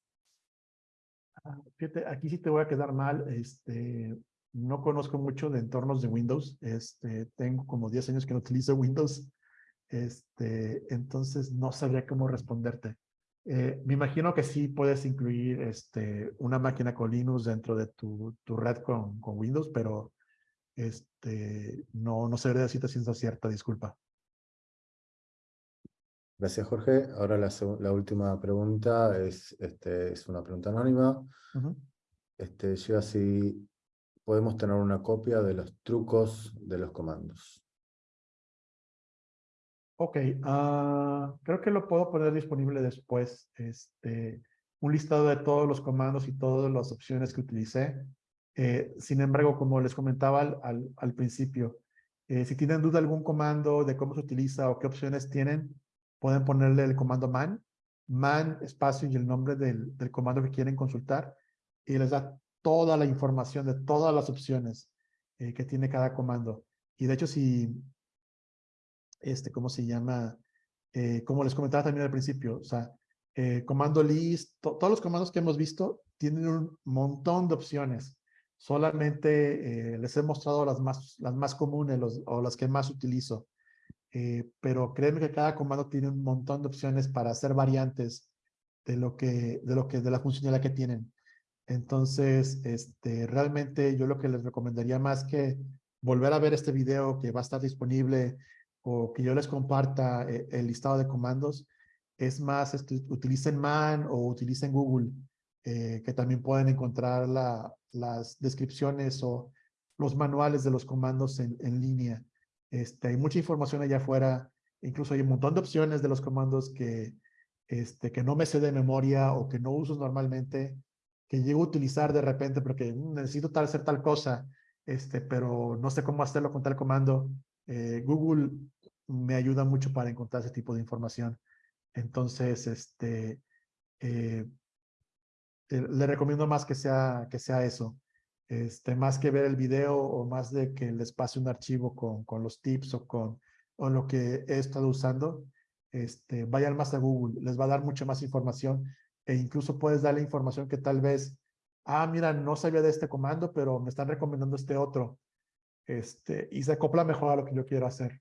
[SPEAKER 3] Ah, fíjate, aquí sí te voy a quedar mal. Este, no conozco mucho de entornos de Windows. Este, tengo como 10 años que no utilizo Windows. Este, entonces no sabría cómo responderte. Eh, me imagino que sí puedes incluir este, una máquina con Linux dentro de tu, tu red con, con Windows, pero este, no, no sabría decirte ciencia cierta, disculpa.
[SPEAKER 4] Gracias, Jorge. Ahora la, la última pregunta es, este, es una pregunta anónima. este, llega si podemos tener una copia de los trucos de los comandos.
[SPEAKER 3] Ok, uh, creo que lo puedo poner disponible después. Este, un listado de todos los comandos y todas las opciones que utilicé. Eh, sin embargo, como les comentaba al, al, al principio, eh, si tienen duda algún comando de cómo se utiliza o qué opciones tienen, pueden ponerle el comando man, man, espacio y el nombre del, del comando que quieren consultar y les da toda la información de todas las opciones eh, que tiene cada comando. Y de hecho, si, este, ¿cómo se llama? Eh, como les comentaba también al principio, o sea, eh, comando list, todos los comandos que hemos visto tienen un montón de opciones. Solamente les he mostrado las más, las más comunes o las que más utilizo. Pero créeme que cada comando tiene un montón de opciones para hacer variantes de lo que, de lo que, de la funcionalidad que tienen. Entonces, este, realmente yo lo que les recomendaría más que volver a ver este video que va a estar disponible o que yo les comparta eh, el, listado de comandos, es más, este, utilicen Man o utilicen Google, eh, que también pueden encontrar la, las descripciones o los manuales de los comandos en, en línea. Este, hay mucha información allá afuera, incluso hay un montón de opciones de los comandos que, que no me sé de memoria o que no uso normalmente, que llego a utilizar de repente porque mm, necesito tal, hacer tal cosa, este, pero no sé cómo hacerlo con tal comando. Eh, Google me ayuda mucho para encontrar ese tipo de información. Entonces, este, eh, eh, le recomiendo más que sea, que sea eso este, más que ver el video o más de que les pase un archivo con, con los tips o con o lo que he estado usando, este, vayan más a Google, les va a dar mucha más información e incluso puedes darle información que tal vez, ah, mira, no sabía de este comando, pero me están recomendando este otro, este, y se acopla mejor a lo que yo quiero hacer.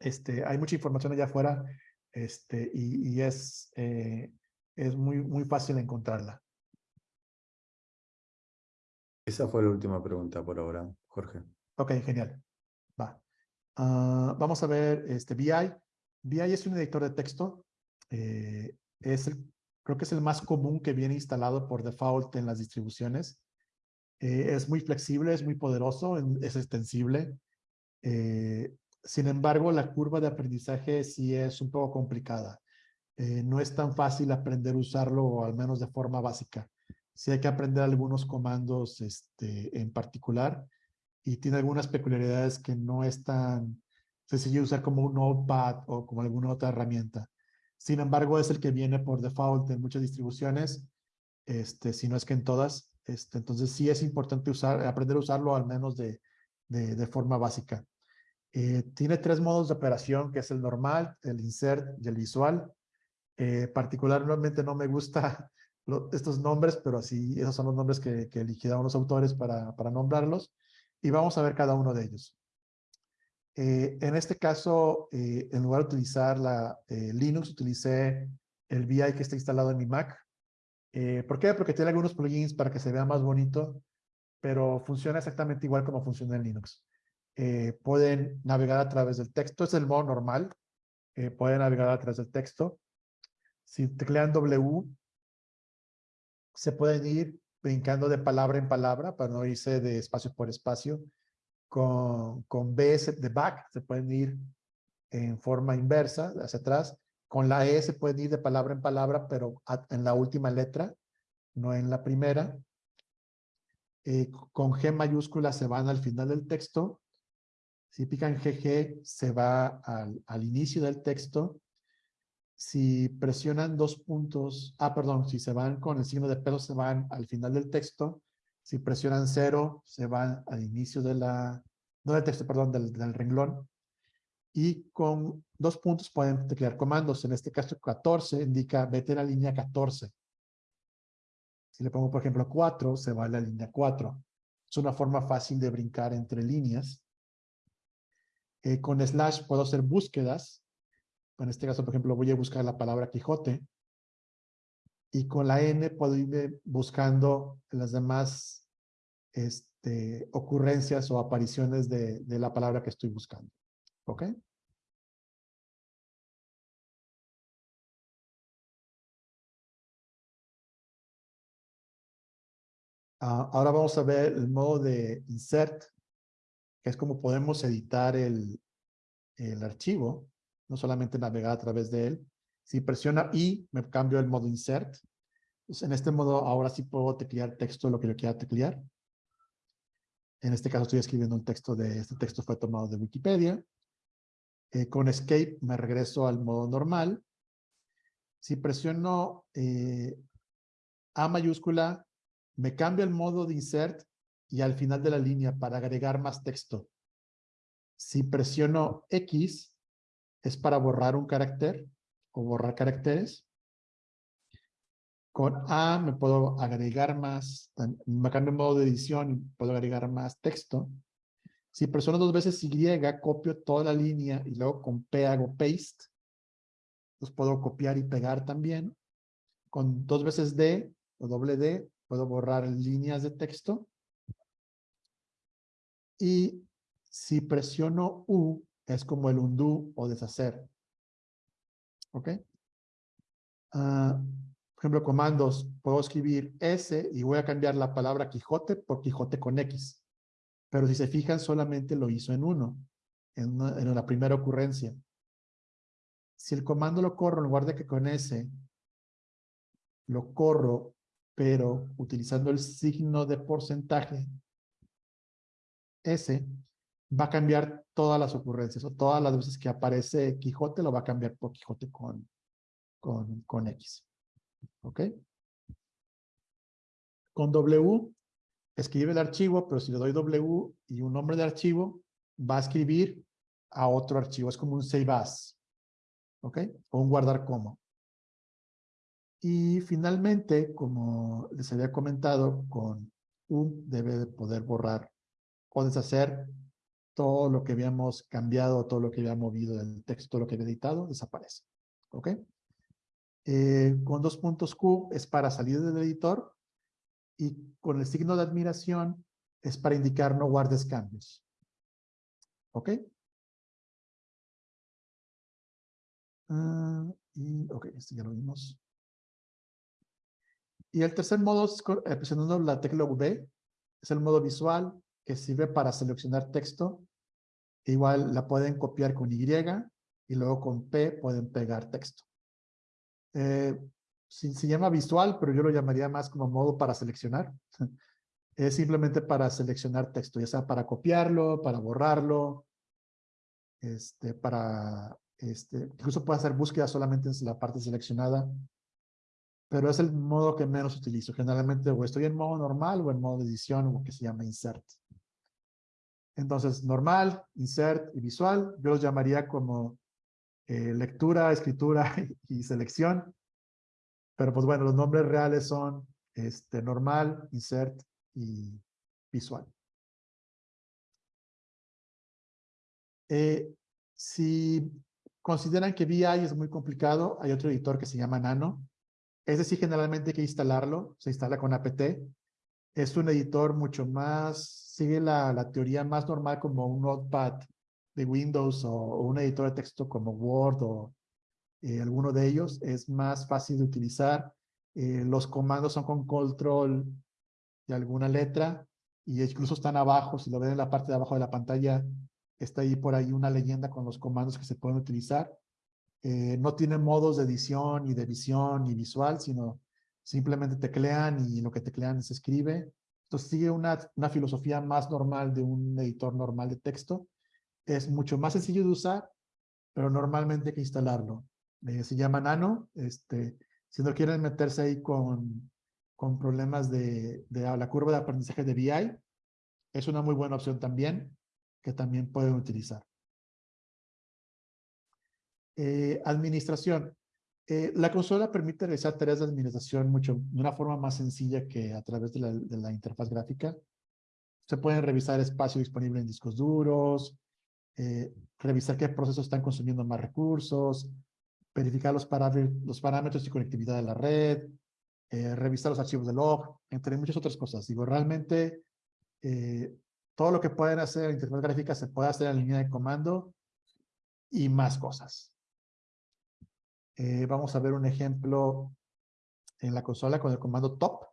[SPEAKER 3] Este, hay mucha información allá afuera este, y, y es, eh, es muy, muy fácil encontrarla.
[SPEAKER 4] Esa fue la última pregunta por ahora, Jorge.
[SPEAKER 3] Ok, genial. Va. Ah, vamos a ver este BI. BI es un editor de texto. Eh, creo que es el más común que viene instalado por default en las distribuciones. Eh, es muy flexible, es muy poderoso, es extensible. Eh, sin embargo, la curva de aprendizaje sí es un poco complicada. no es tan fácil aprender a usarlo, al menos de forma básica sí hay que aprender algunos comandos este, en particular y tiene algunas peculiaridades que no es tan sencillo usar como un Notepad o como alguna otra herramienta. Sin embargo, es el que viene por default en muchas distribuciones, este, si no es que en todas. Este, entonces sí es importante usar, aprender a usarlo al menos de, de, de forma básica. Eh, tiene tres modos de operación, que es el normal, el insert y el visual. Eh, particularmente no me gusta estos nombres, pero así, esos son los nombres que, que los autores para, para nombrarlos, y vamos a ver cada uno de ellos. Eh, en este caso, eh, en lugar de utilizar la eh, Linux, utilicé el VI que está instalado en mi Mac. ¿Por qué? Porque tiene algunos plugins para que se vea más bonito, pero funciona exactamente igual como funciona en Linux. pueden navegar a través del texto, es el modo normal. pueden navegar a través del texto. Si teclean W, se pueden ir brincando de palabra en palabra para no irse de espacio por espacio. Con, con B de back se pueden ir en forma inversa, hacia atrás. Con la E se pueden ir de palabra en palabra, pero en la última letra, no en la primera. Eh, con G mayúscula se van al final del texto. Si pican GG, se va al, al inicio del texto. si presionan dos puntos, ah, perdón, si se van con el signo de peso, se van al final del texto. Si presionan cero, se van al inicio del texto, perdón, del, del renglón. Y con dos puntos pueden teclear comandos. En este caso, 14 indica vete a la línea 14. Si le pongo, por ejemplo, 4, se va a la línea 4. Es una forma fácil de brincar entre líneas. Eh, con slash puedo hacer búsquedas. En este caso, por ejemplo, voy a buscar la palabra Quijote. Y con la N puedo ir buscando las demás este, ocurrencias o apariciones de, la palabra que estoy buscando. ¿Ok? Ah, ahora vamos a ver el modo de insert, que es como podemos editar el archivo, no solamente navegar a través de él. Si presiona I, me cambio el modo insert. Pues en este modo ahora sí puedo teclear texto lo que yo quiera teclear. En este caso estoy escribiendo un texto de, este texto fue tomado de Wikipedia. Eh, con escape me regreso al modo normal. Si presiono eh, A mayúscula, me cambia el modo de insert y al final de la línea para agregar más texto. Si presiono X, es para borrar un carácter o borrar caracteres. Con A me puedo agregar más, me cambio el modo de edición y puedo agregar más texto. Si presiono dos veces Y, copio toda la línea y luego con P hago paste. Los puedo copiar y pegar también. Con dos veces D o doble D Puedo borrar líneas de texto. Y si presiono U, es como el undo o deshacer. ¿Ok? Ah, por ejemplo, comandos, puedo escribir S y voy a cambiar la palabra Quijote por Quijote con X. Pero si se fijan, solamente lo hizo en uno, en, en la primera ocurrencia. Si el comando lo corro en lugar de que con S, lo corro pero utilizando el signo de porcentaje, S va a cambiar todas las ocurrencias, o todas las veces que aparece Quijote, lo va a cambiar por Quijote con, con, con X. ¿Ok? Con W, escribe el archivo, pero si le doy W y un nombre de archivo, va a escribir a otro archivo. Es como un save as. ¿Ok? O un guardar como. Y finalmente, como les había comentado, con U debe de poder borrar o deshacer todo lo que habíamos cambiado, todo lo que había movido del texto, lo que había editado, desaparece. ¿Ok? Eh, con dos puntos Q es para salir del editor y con el signo de admiración es para indicar no guardes cambios. ¿Ok? Uh, y, ok, esto ya lo vimos. Y el tercer modo eh, presionando la tecla V, es el modo visual que sirve para seleccionar texto. Igual la pueden copiar con Y y luego con P pueden pegar texto. Eh, se llama visual, pero yo lo llamaría más como modo para seleccionar. es simplemente para seleccionar texto, ya sea para copiarlo, para borrarlo, este, para, este, incluso puede hacer búsqueda solamente en la parte seleccionada pero es el modo que menos utilizo. Generalmente estoy en modo normal o en modo de edición o que se llama insert. Entonces, normal, insert y visual, yo los llamaría como eh, lectura, escritura y, selección. Pero pues bueno, los nombres reales son este, normal, insert y visual. Eh, si consideran que VI es muy complicado, hay otro editor que se llama Nano, es decir, generalmente hay que instalarlo, se instala con apt. Es un editor mucho más, sigue la, la teoría más normal como un notepad de Windows o, un editor de texto como Word o eh, alguno de ellos. Es más fácil de utilizar. Eh, los comandos son con control de alguna letra y incluso están abajo, si lo ven en la parte de abajo de la pantalla, está ahí por ahí una leyenda con los comandos que se pueden utilizar. Eh, no tiene modos de edición, ni de visión, ni visual, sino simplemente teclean y lo que teclean se escribe. Entonces sigue una, una filosofía más normal de un editor normal de texto. Es mucho más sencillo de usar, pero normalmente hay que instalarlo. eh, se llama Nano. Este, si no quieren meterse ahí con, con problemas de, de la curva de aprendizaje de BI, es una muy buena opción también que también pueden utilizar. Eh, administración. Eh, la consola permite realizar tareas de administración mucho, de una forma más sencilla que a través de la, interfaz gráfica. Se pueden revisar espacio disponible en discos duros, eh, revisar qué procesos están consumiendo más recursos, verificar los, parámetros y conectividad de la red, eh, revisar los archivos de log, entre muchas otras cosas. Digo, realmente todo lo que pueden hacer en interfaz gráfica se puede hacer en línea de comando y más cosas. Vamos a ver un ejemplo en la consola con el comando top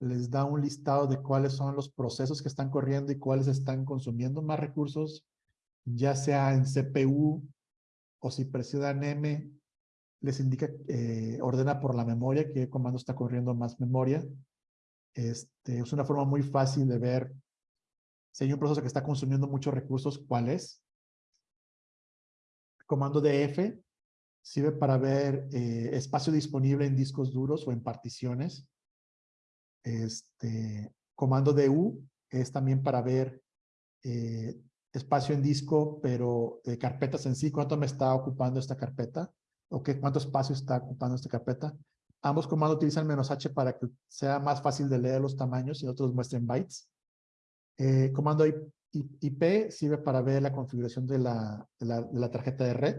[SPEAKER 3] les da un listado de cuáles son los procesos que están corriendo y cuáles están consumiendo más recursos, ya sea en CPU o si presionan M, les indica, eh, ordena por la memoria, qué comando está corriendo más memoria. Este, es una forma muy fácil de ver si hay un proceso que está consumiendo muchos recursos, cuál es. comando de F sirve para ver eh, espacio disponible en discos duros o en particiones. Este, comando de U es también para ver eh, espacio en disco, pero de carpetas en sí, cuánto me está ocupando esta carpeta, o qué, cuánto espacio está ocupando esta carpeta. Ambos comandos utilizan menos H para que sea más fácil de leer los tamaños y otros muestren bytes. Eh, comando IP sirve para ver la configuración de la, tarjeta de red.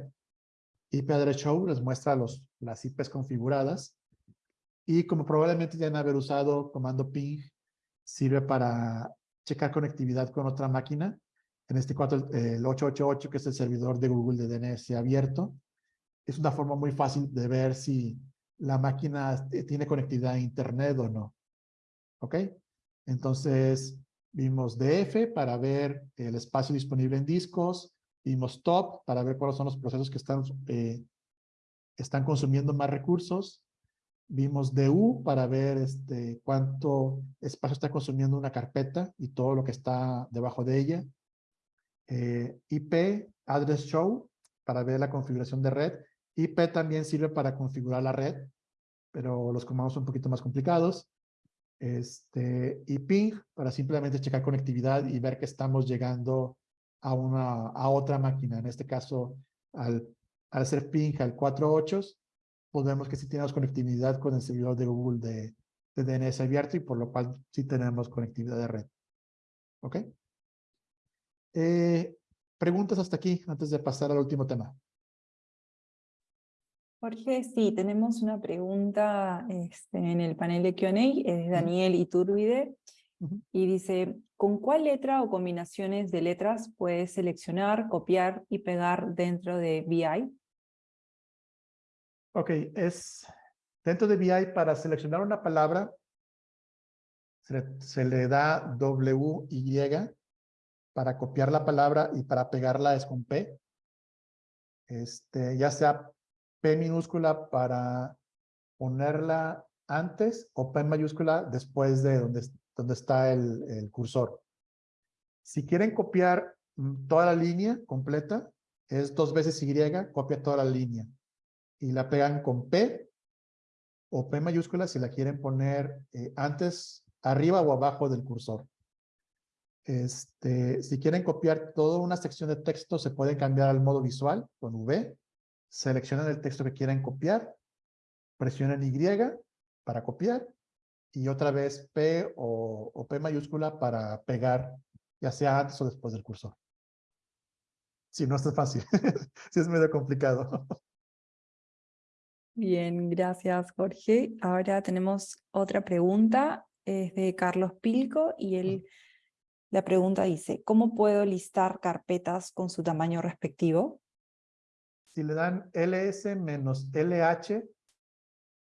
[SPEAKER 3] IP address show les muestra las IPs configuradas. Y como probablemente ya han haber usado comando ping, sirve para checar conectividad con otra máquina. En este caso, el 888, que es el servidor de Google de DNS abierto. Es una forma muy fácil de ver si la máquina tiene conectividad a Internet o no. ¿Ok? Entonces, vimos DF para ver el espacio disponible en discos. Vimos top para ver cuáles son los procesos que están, eh, están consumiendo más recursos. Vimos DU para ver este, cuánto espacio está consumiendo una carpeta y todo lo que está debajo de ella. Eh, IP, Address Show, para ver la configuración de red. IP también sirve para configurar la red, pero los comandos son un poquito más complicados. Este, y ping, para simplemente checar conectividad y ver que estamos llegando a, una, a otra máquina. En este caso, al, al hacer ping al 48, podemos que sí tenemos conectividad con el servidor de Google de, DNS abierto y por lo cual sí tenemos conectividad de red. ¿Ok? Eh, preguntas hasta aquí antes de pasar al último tema.
[SPEAKER 1] Jorge, sí, tenemos una pregunta este, en el panel de Q&A, es Daniel Iturbide, y dice, ¿con cuál letra o combinaciones de letras puedes seleccionar, copiar y pegar dentro de BI?
[SPEAKER 3] Ok, es dentro de BI para seleccionar una palabra, se, le da W, Y, para copiar la palabra y para pegarla es con P. Este, ya sea P minúscula para ponerla antes o P mayúscula después de donde, donde está el, cursor. Si quieren copiar mm, toda la línea completa, es dos veces Y, copia toda la línea y la pegan con P o P mayúscula si la quieren poner eh, antes, arriba o abajo del cursor. Este, si quieren copiar toda una sección de texto, se pueden cambiar al modo visual con V, seleccionan el texto que quieren copiar, presionen Y para copiar y otra vez P o, o P mayúscula para pegar, ya sea antes o después del cursor. Si no, está fácil. si es medio complicado.
[SPEAKER 1] Bien, gracias Jorge. Ahora tenemos otra pregunta, es de Carlos Pilco y él, la pregunta dice, ¿cómo puedo listar carpetas con su tamaño respectivo?
[SPEAKER 3] Si le dan ls menos lh,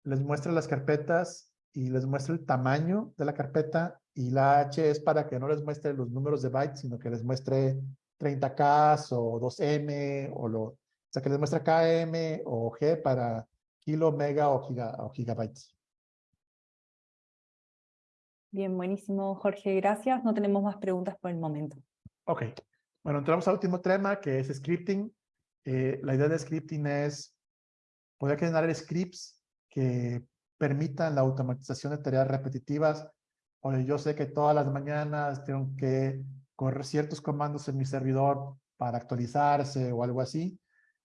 [SPEAKER 3] les muestra las carpetas y les muestra el tamaño de la carpeta y la h es para que no les muestre los números de bytes, sino que les muestre 30K o 2M o lo, o sea que les muestra KM o G para kilo, mega o, gigabytes.
[SPEAKER 1] Bien, buenísimo, Jorge, gracias. No tenemos más preguntas por el momento.
[SPEAKER 3] Ok. Bueno, entramos al último tema, que es scripting. Eh, la idea de scripting es Podría generar scripts que permitan la automatización de tareas repetitivas. O yo sé que todas las mañanas tengo que correr ciertos comandos en mi servidor para actualizarse o algo así.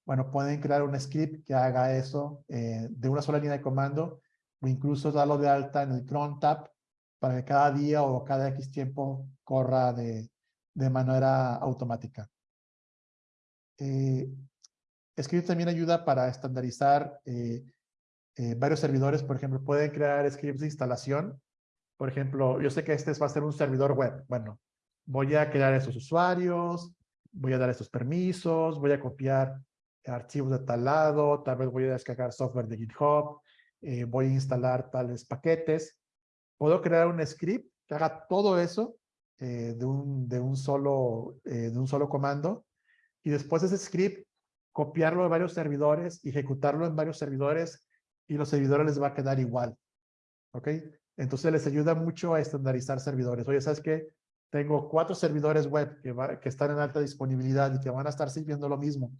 [SPEAKER 3] Bueno, pueden crear un script que haga eso eh, de una sola línea de comando o incluso darlo de alta en el cron tab para que cada día o cada X tiempo corra de, manera automática. Eh, Script también ayuda para estandarizar eh, eh, varios servidores. Por ejemplo, pueden crear scripts de instalación. Por ejemplo, yo sé que este va a ser un servidor web. Bueno, voy a crear esos usuarios, voy a dar estos permisos, voy a copiar archivos de tal lado, tal vez voy a descargar software de GitHub, eh, voy a instalar tales paquetes. Puedo crear un script que haga todo eso de, un, de, un solo, de un solo comando y después ese script copiarlo de varios servidores, ejecutarlo en varios servidores y los servidores les va a quedar igual. ¿Ok? Entonces les ayuda mucho a estandarizar servidores. Oye, ¿sabes qué? Tengo cuatro servidores web que, que están en alta disponibilidad y que van a estar sirviendo lo mismo.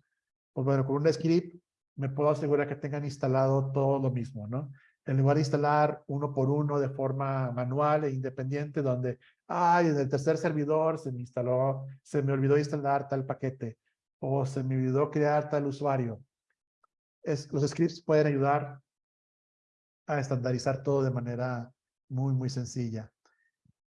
[SPEAKER 3] Pues bueno, con un script me puedo asegurar que tengan instalado todo lo mismo, ¿no? En lugar de instalar uno por uno de forma manual e independiente, donde, ay, en el tercer servidor se me instaló, se me olvidó instalar tal paquete, o se me olvidó crear tal usuario. Es, los scripts pueden ayudar a estandarizar todo de manera muy, muy sencilla.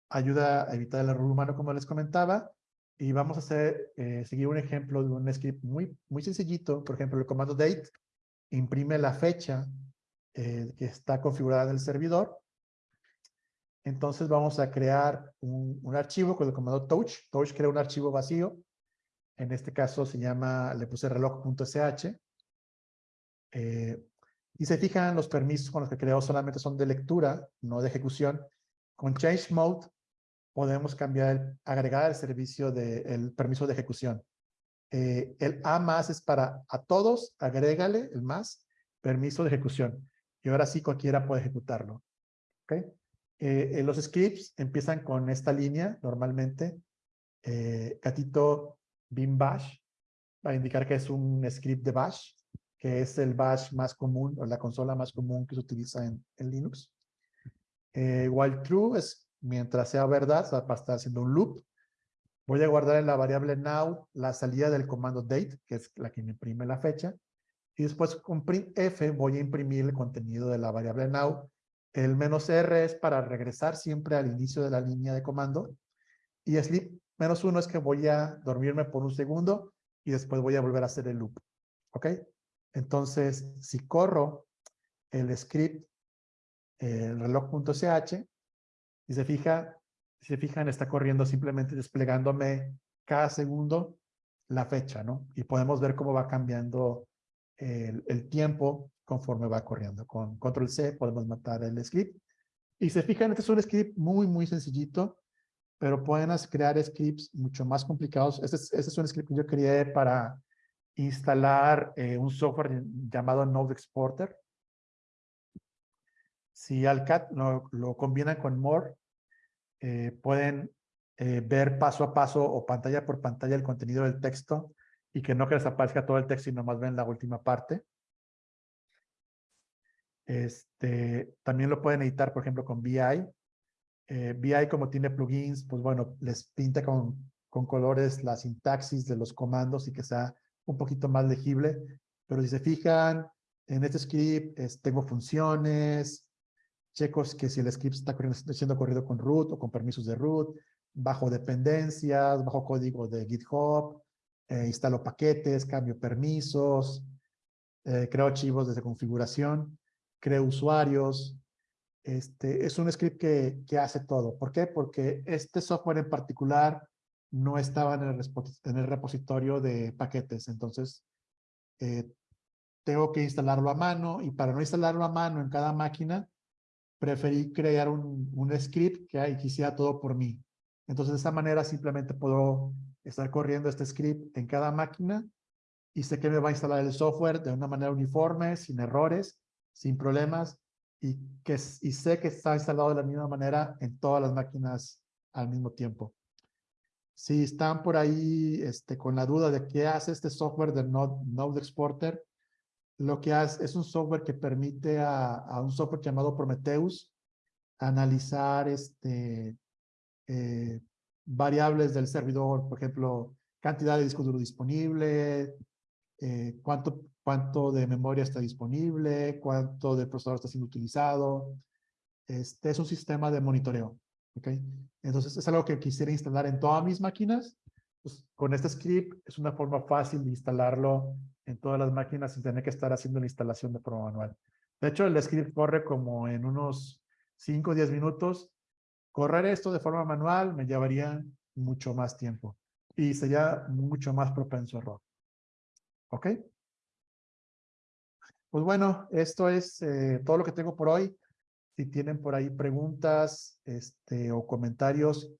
[SPEAKER 3] Ayuda a evitar el error humano, como les comentaba, y vamos a hacer, eh, seguir un ejemplo de un script muy, muy sencillito. Por ejemplo, el comando date imprime la fecha eh, que está configurada en el servidor. Entonces vamos a crear un, archivo con el comando touch. Touch crea un archivo vacío. En este caso se llama, le puse reloj.sh. y se fijan, los permisos con los que creo solamente son de lectura, no de ejecución. Con Change Mode podemos cambiar, agregar el servicio del el permiso de ejecución. Eh, el A más es para a todos, agrégale el más, permiso de ejecución. Y ahora sí cualquiera puede ejecutarlo. ¿Okay? Eh, los scripts empiezan con esta línea normalmente. Eh, gatito bin bash va a indicar que es un script de bash que es el bash más común o la consola más común que se utiliza en, Linux. Eh, while true es mientras sea verdad, va a estar haciendo un loop. Voy a guardar en la variable now la salida del comando date, que es la que me imprime la fecha. Y después con printf voy a imprimir el contenido de la variable now. El menos R es para regresar siempre al inicio de la línea de comando. Y sleep menos uno es que voy a dormirme por un segundo y después voy a volver a hacer el loop. ¿Ok? Entonces, si corro el script, el reloj.ch, y se fija, se fijan, está corriendo simplemente desplegándome cada segundo la fecha, ¿no? Y podemos ver cómo va cambiando el, el tiempo conforme va corriendo. Con control C podemos matar el script. Y se fijan, este es un script muy, muy sencillito, pero pueden crear scripts mucho más complicados. Este es, este es un script que yo creé para instalar eh, un software llamado Node Exporter. Si al CAT lo, lo combinan con More, eh, pueden eh, ver paso a paso o pantalla por pantalla el contenido del texto y que no que todo el texto y nomás ven la última parte. Este, también lo pueden editar, por ejemplo, con VI. VI, como tiene plugins, pues bueno, les pinta con, con colores la sintaxis de los comandos y que sea un poquito más legible, pero si se fijan, en este script tengo funciones, checo que si el script está siendo corrido con root o con permisos de root, bajo dependencias, bajo código de GitHub, eh, instalo paquetes, cambio permisos, eh, creo archivos desde configuración, creo usuarios. Este, es un script que, que hace todo. ¿Por qué? Porque este software en particular no estaba en el, repositorio de paquetes. Entonces, eh, tengo que instalarlo a mano y para no instalarlo a mano en cada máquina, preferí crear un, script que hiciera todo por mí. Entonces, de esta manera simplemente puedo estar corriendo este script en cada máquina y sé que me va a instalar el software de una manera uniforme, sin errores, sin problemas y sé que está instalado de la misma manera en todas las máquinas al mismo tiempo. Si están por ahí este, con la duda de qué hace este software de Node, Exporter, lo que hace es un software que permite a, a un software llamado Prometheus analizar este, eh, variables del servidor, por ejemplo, cantidad de disco duro disponible, eh, cuánto, cuánto de memoria está disponible, cuánto de procesador está siendo utilizado. Este es un sistema de monitoreo. ¿Okay? Entonces es algo que quisiera instalar en todas mis máquinas. Pues, con este script es una forma fácil de instalarlo en todas las máquinas sin tener que estar haciendo la instalación de forma manual. De hecho, el script corre como en unos 5 o 10 minutos. Correr esto de forma manual me llevaría mucho más tiempo y sería mucho más propenso a error. ¿Ok? Pues bueno, esto es eh, todo lo que tengo por hoy. Si tienen por ahí preguntas este, o comentarios,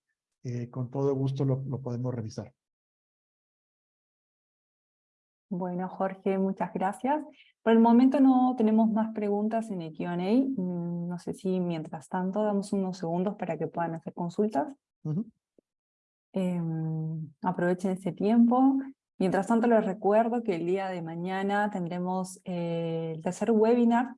[SPEAKER 3] eh, con todo gusto lo, lo podemos revisar.
[SPEAKER 1] Bueno, Jorge, muchas gracias. Por el momento no tenemos más preguntas en el Q&A. Mm, no sé si mientras tanto damos unos segundos para que puedan hacer consultas. Em, aprovechen ese tiempo. Mientras tanto les recuerdo que el día de mañana tendremos eh, el tercer webinar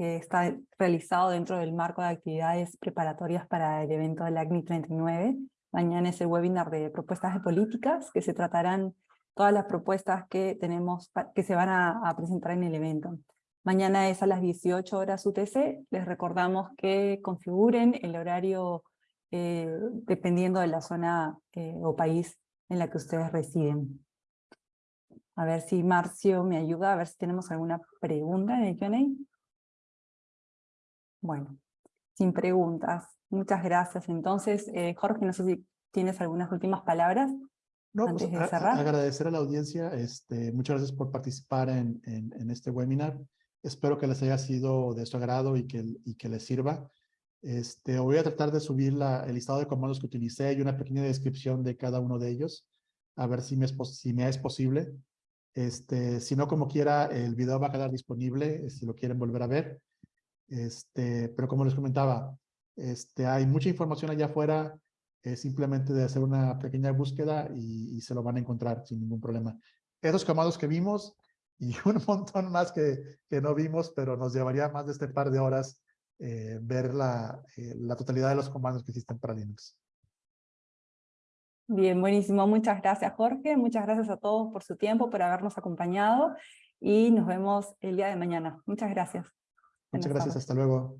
[SPEAKER 1] que está realizado dentro del marco de actividades preparatorias para el evento del ACNI 39. Mañana es el webinar de propuestas de políticas que se tratarán todas las propuestas que tenemos, que se van a, presentar en el evento. Mañana es a las 18 horas UTC, les recordamos que configuren el horario eh, dependiendo de la zona eh, o país en la que ustedes residen. A ver si Marcio me ayuda, a ver si tenemos alguna pregunta en el Q&A. Bueno, sin preguntas. Muchas gracias. Entonces, eh, Jorge, no sé si tienes algunas últimas palabras.
[SPEAKER 3] No, pues, agradecer a la audiencia, este, muchas gracias por participar en, en, este webinar. Espero que les haya sido de su agrado y que, y que les sirva. Este, voy a tratar de subir la, el listado de comandos que utilicé y una pequeña descripción de cada uno de ellos, a ver si me es, si me es posible. Este, si no, como quiera, el video va a quedar disponible eh, si lo quieren volver a ver. Este, pero como les comentaba, este, hay mucha información allá afuera es simplemente de hacer una pequeña búsqueda y, se lo van a encontrar sin ningún problema. Esos comandos que vimos y un montón más que, no vimos, pero nos llevaría más de este par de horas eh, ver la, eh, la totalidad de los comandos que existen para Linux.
[SPEAKER 1] Bien, buenísimo. Muchas gracias, Jorge. Muchas gracias a todos por su tiempo, por habernos acompañado y nos vemos el día de mañana. Muchas gracias.
[SPEAKER 3] Muchas gracias. Hasta luego.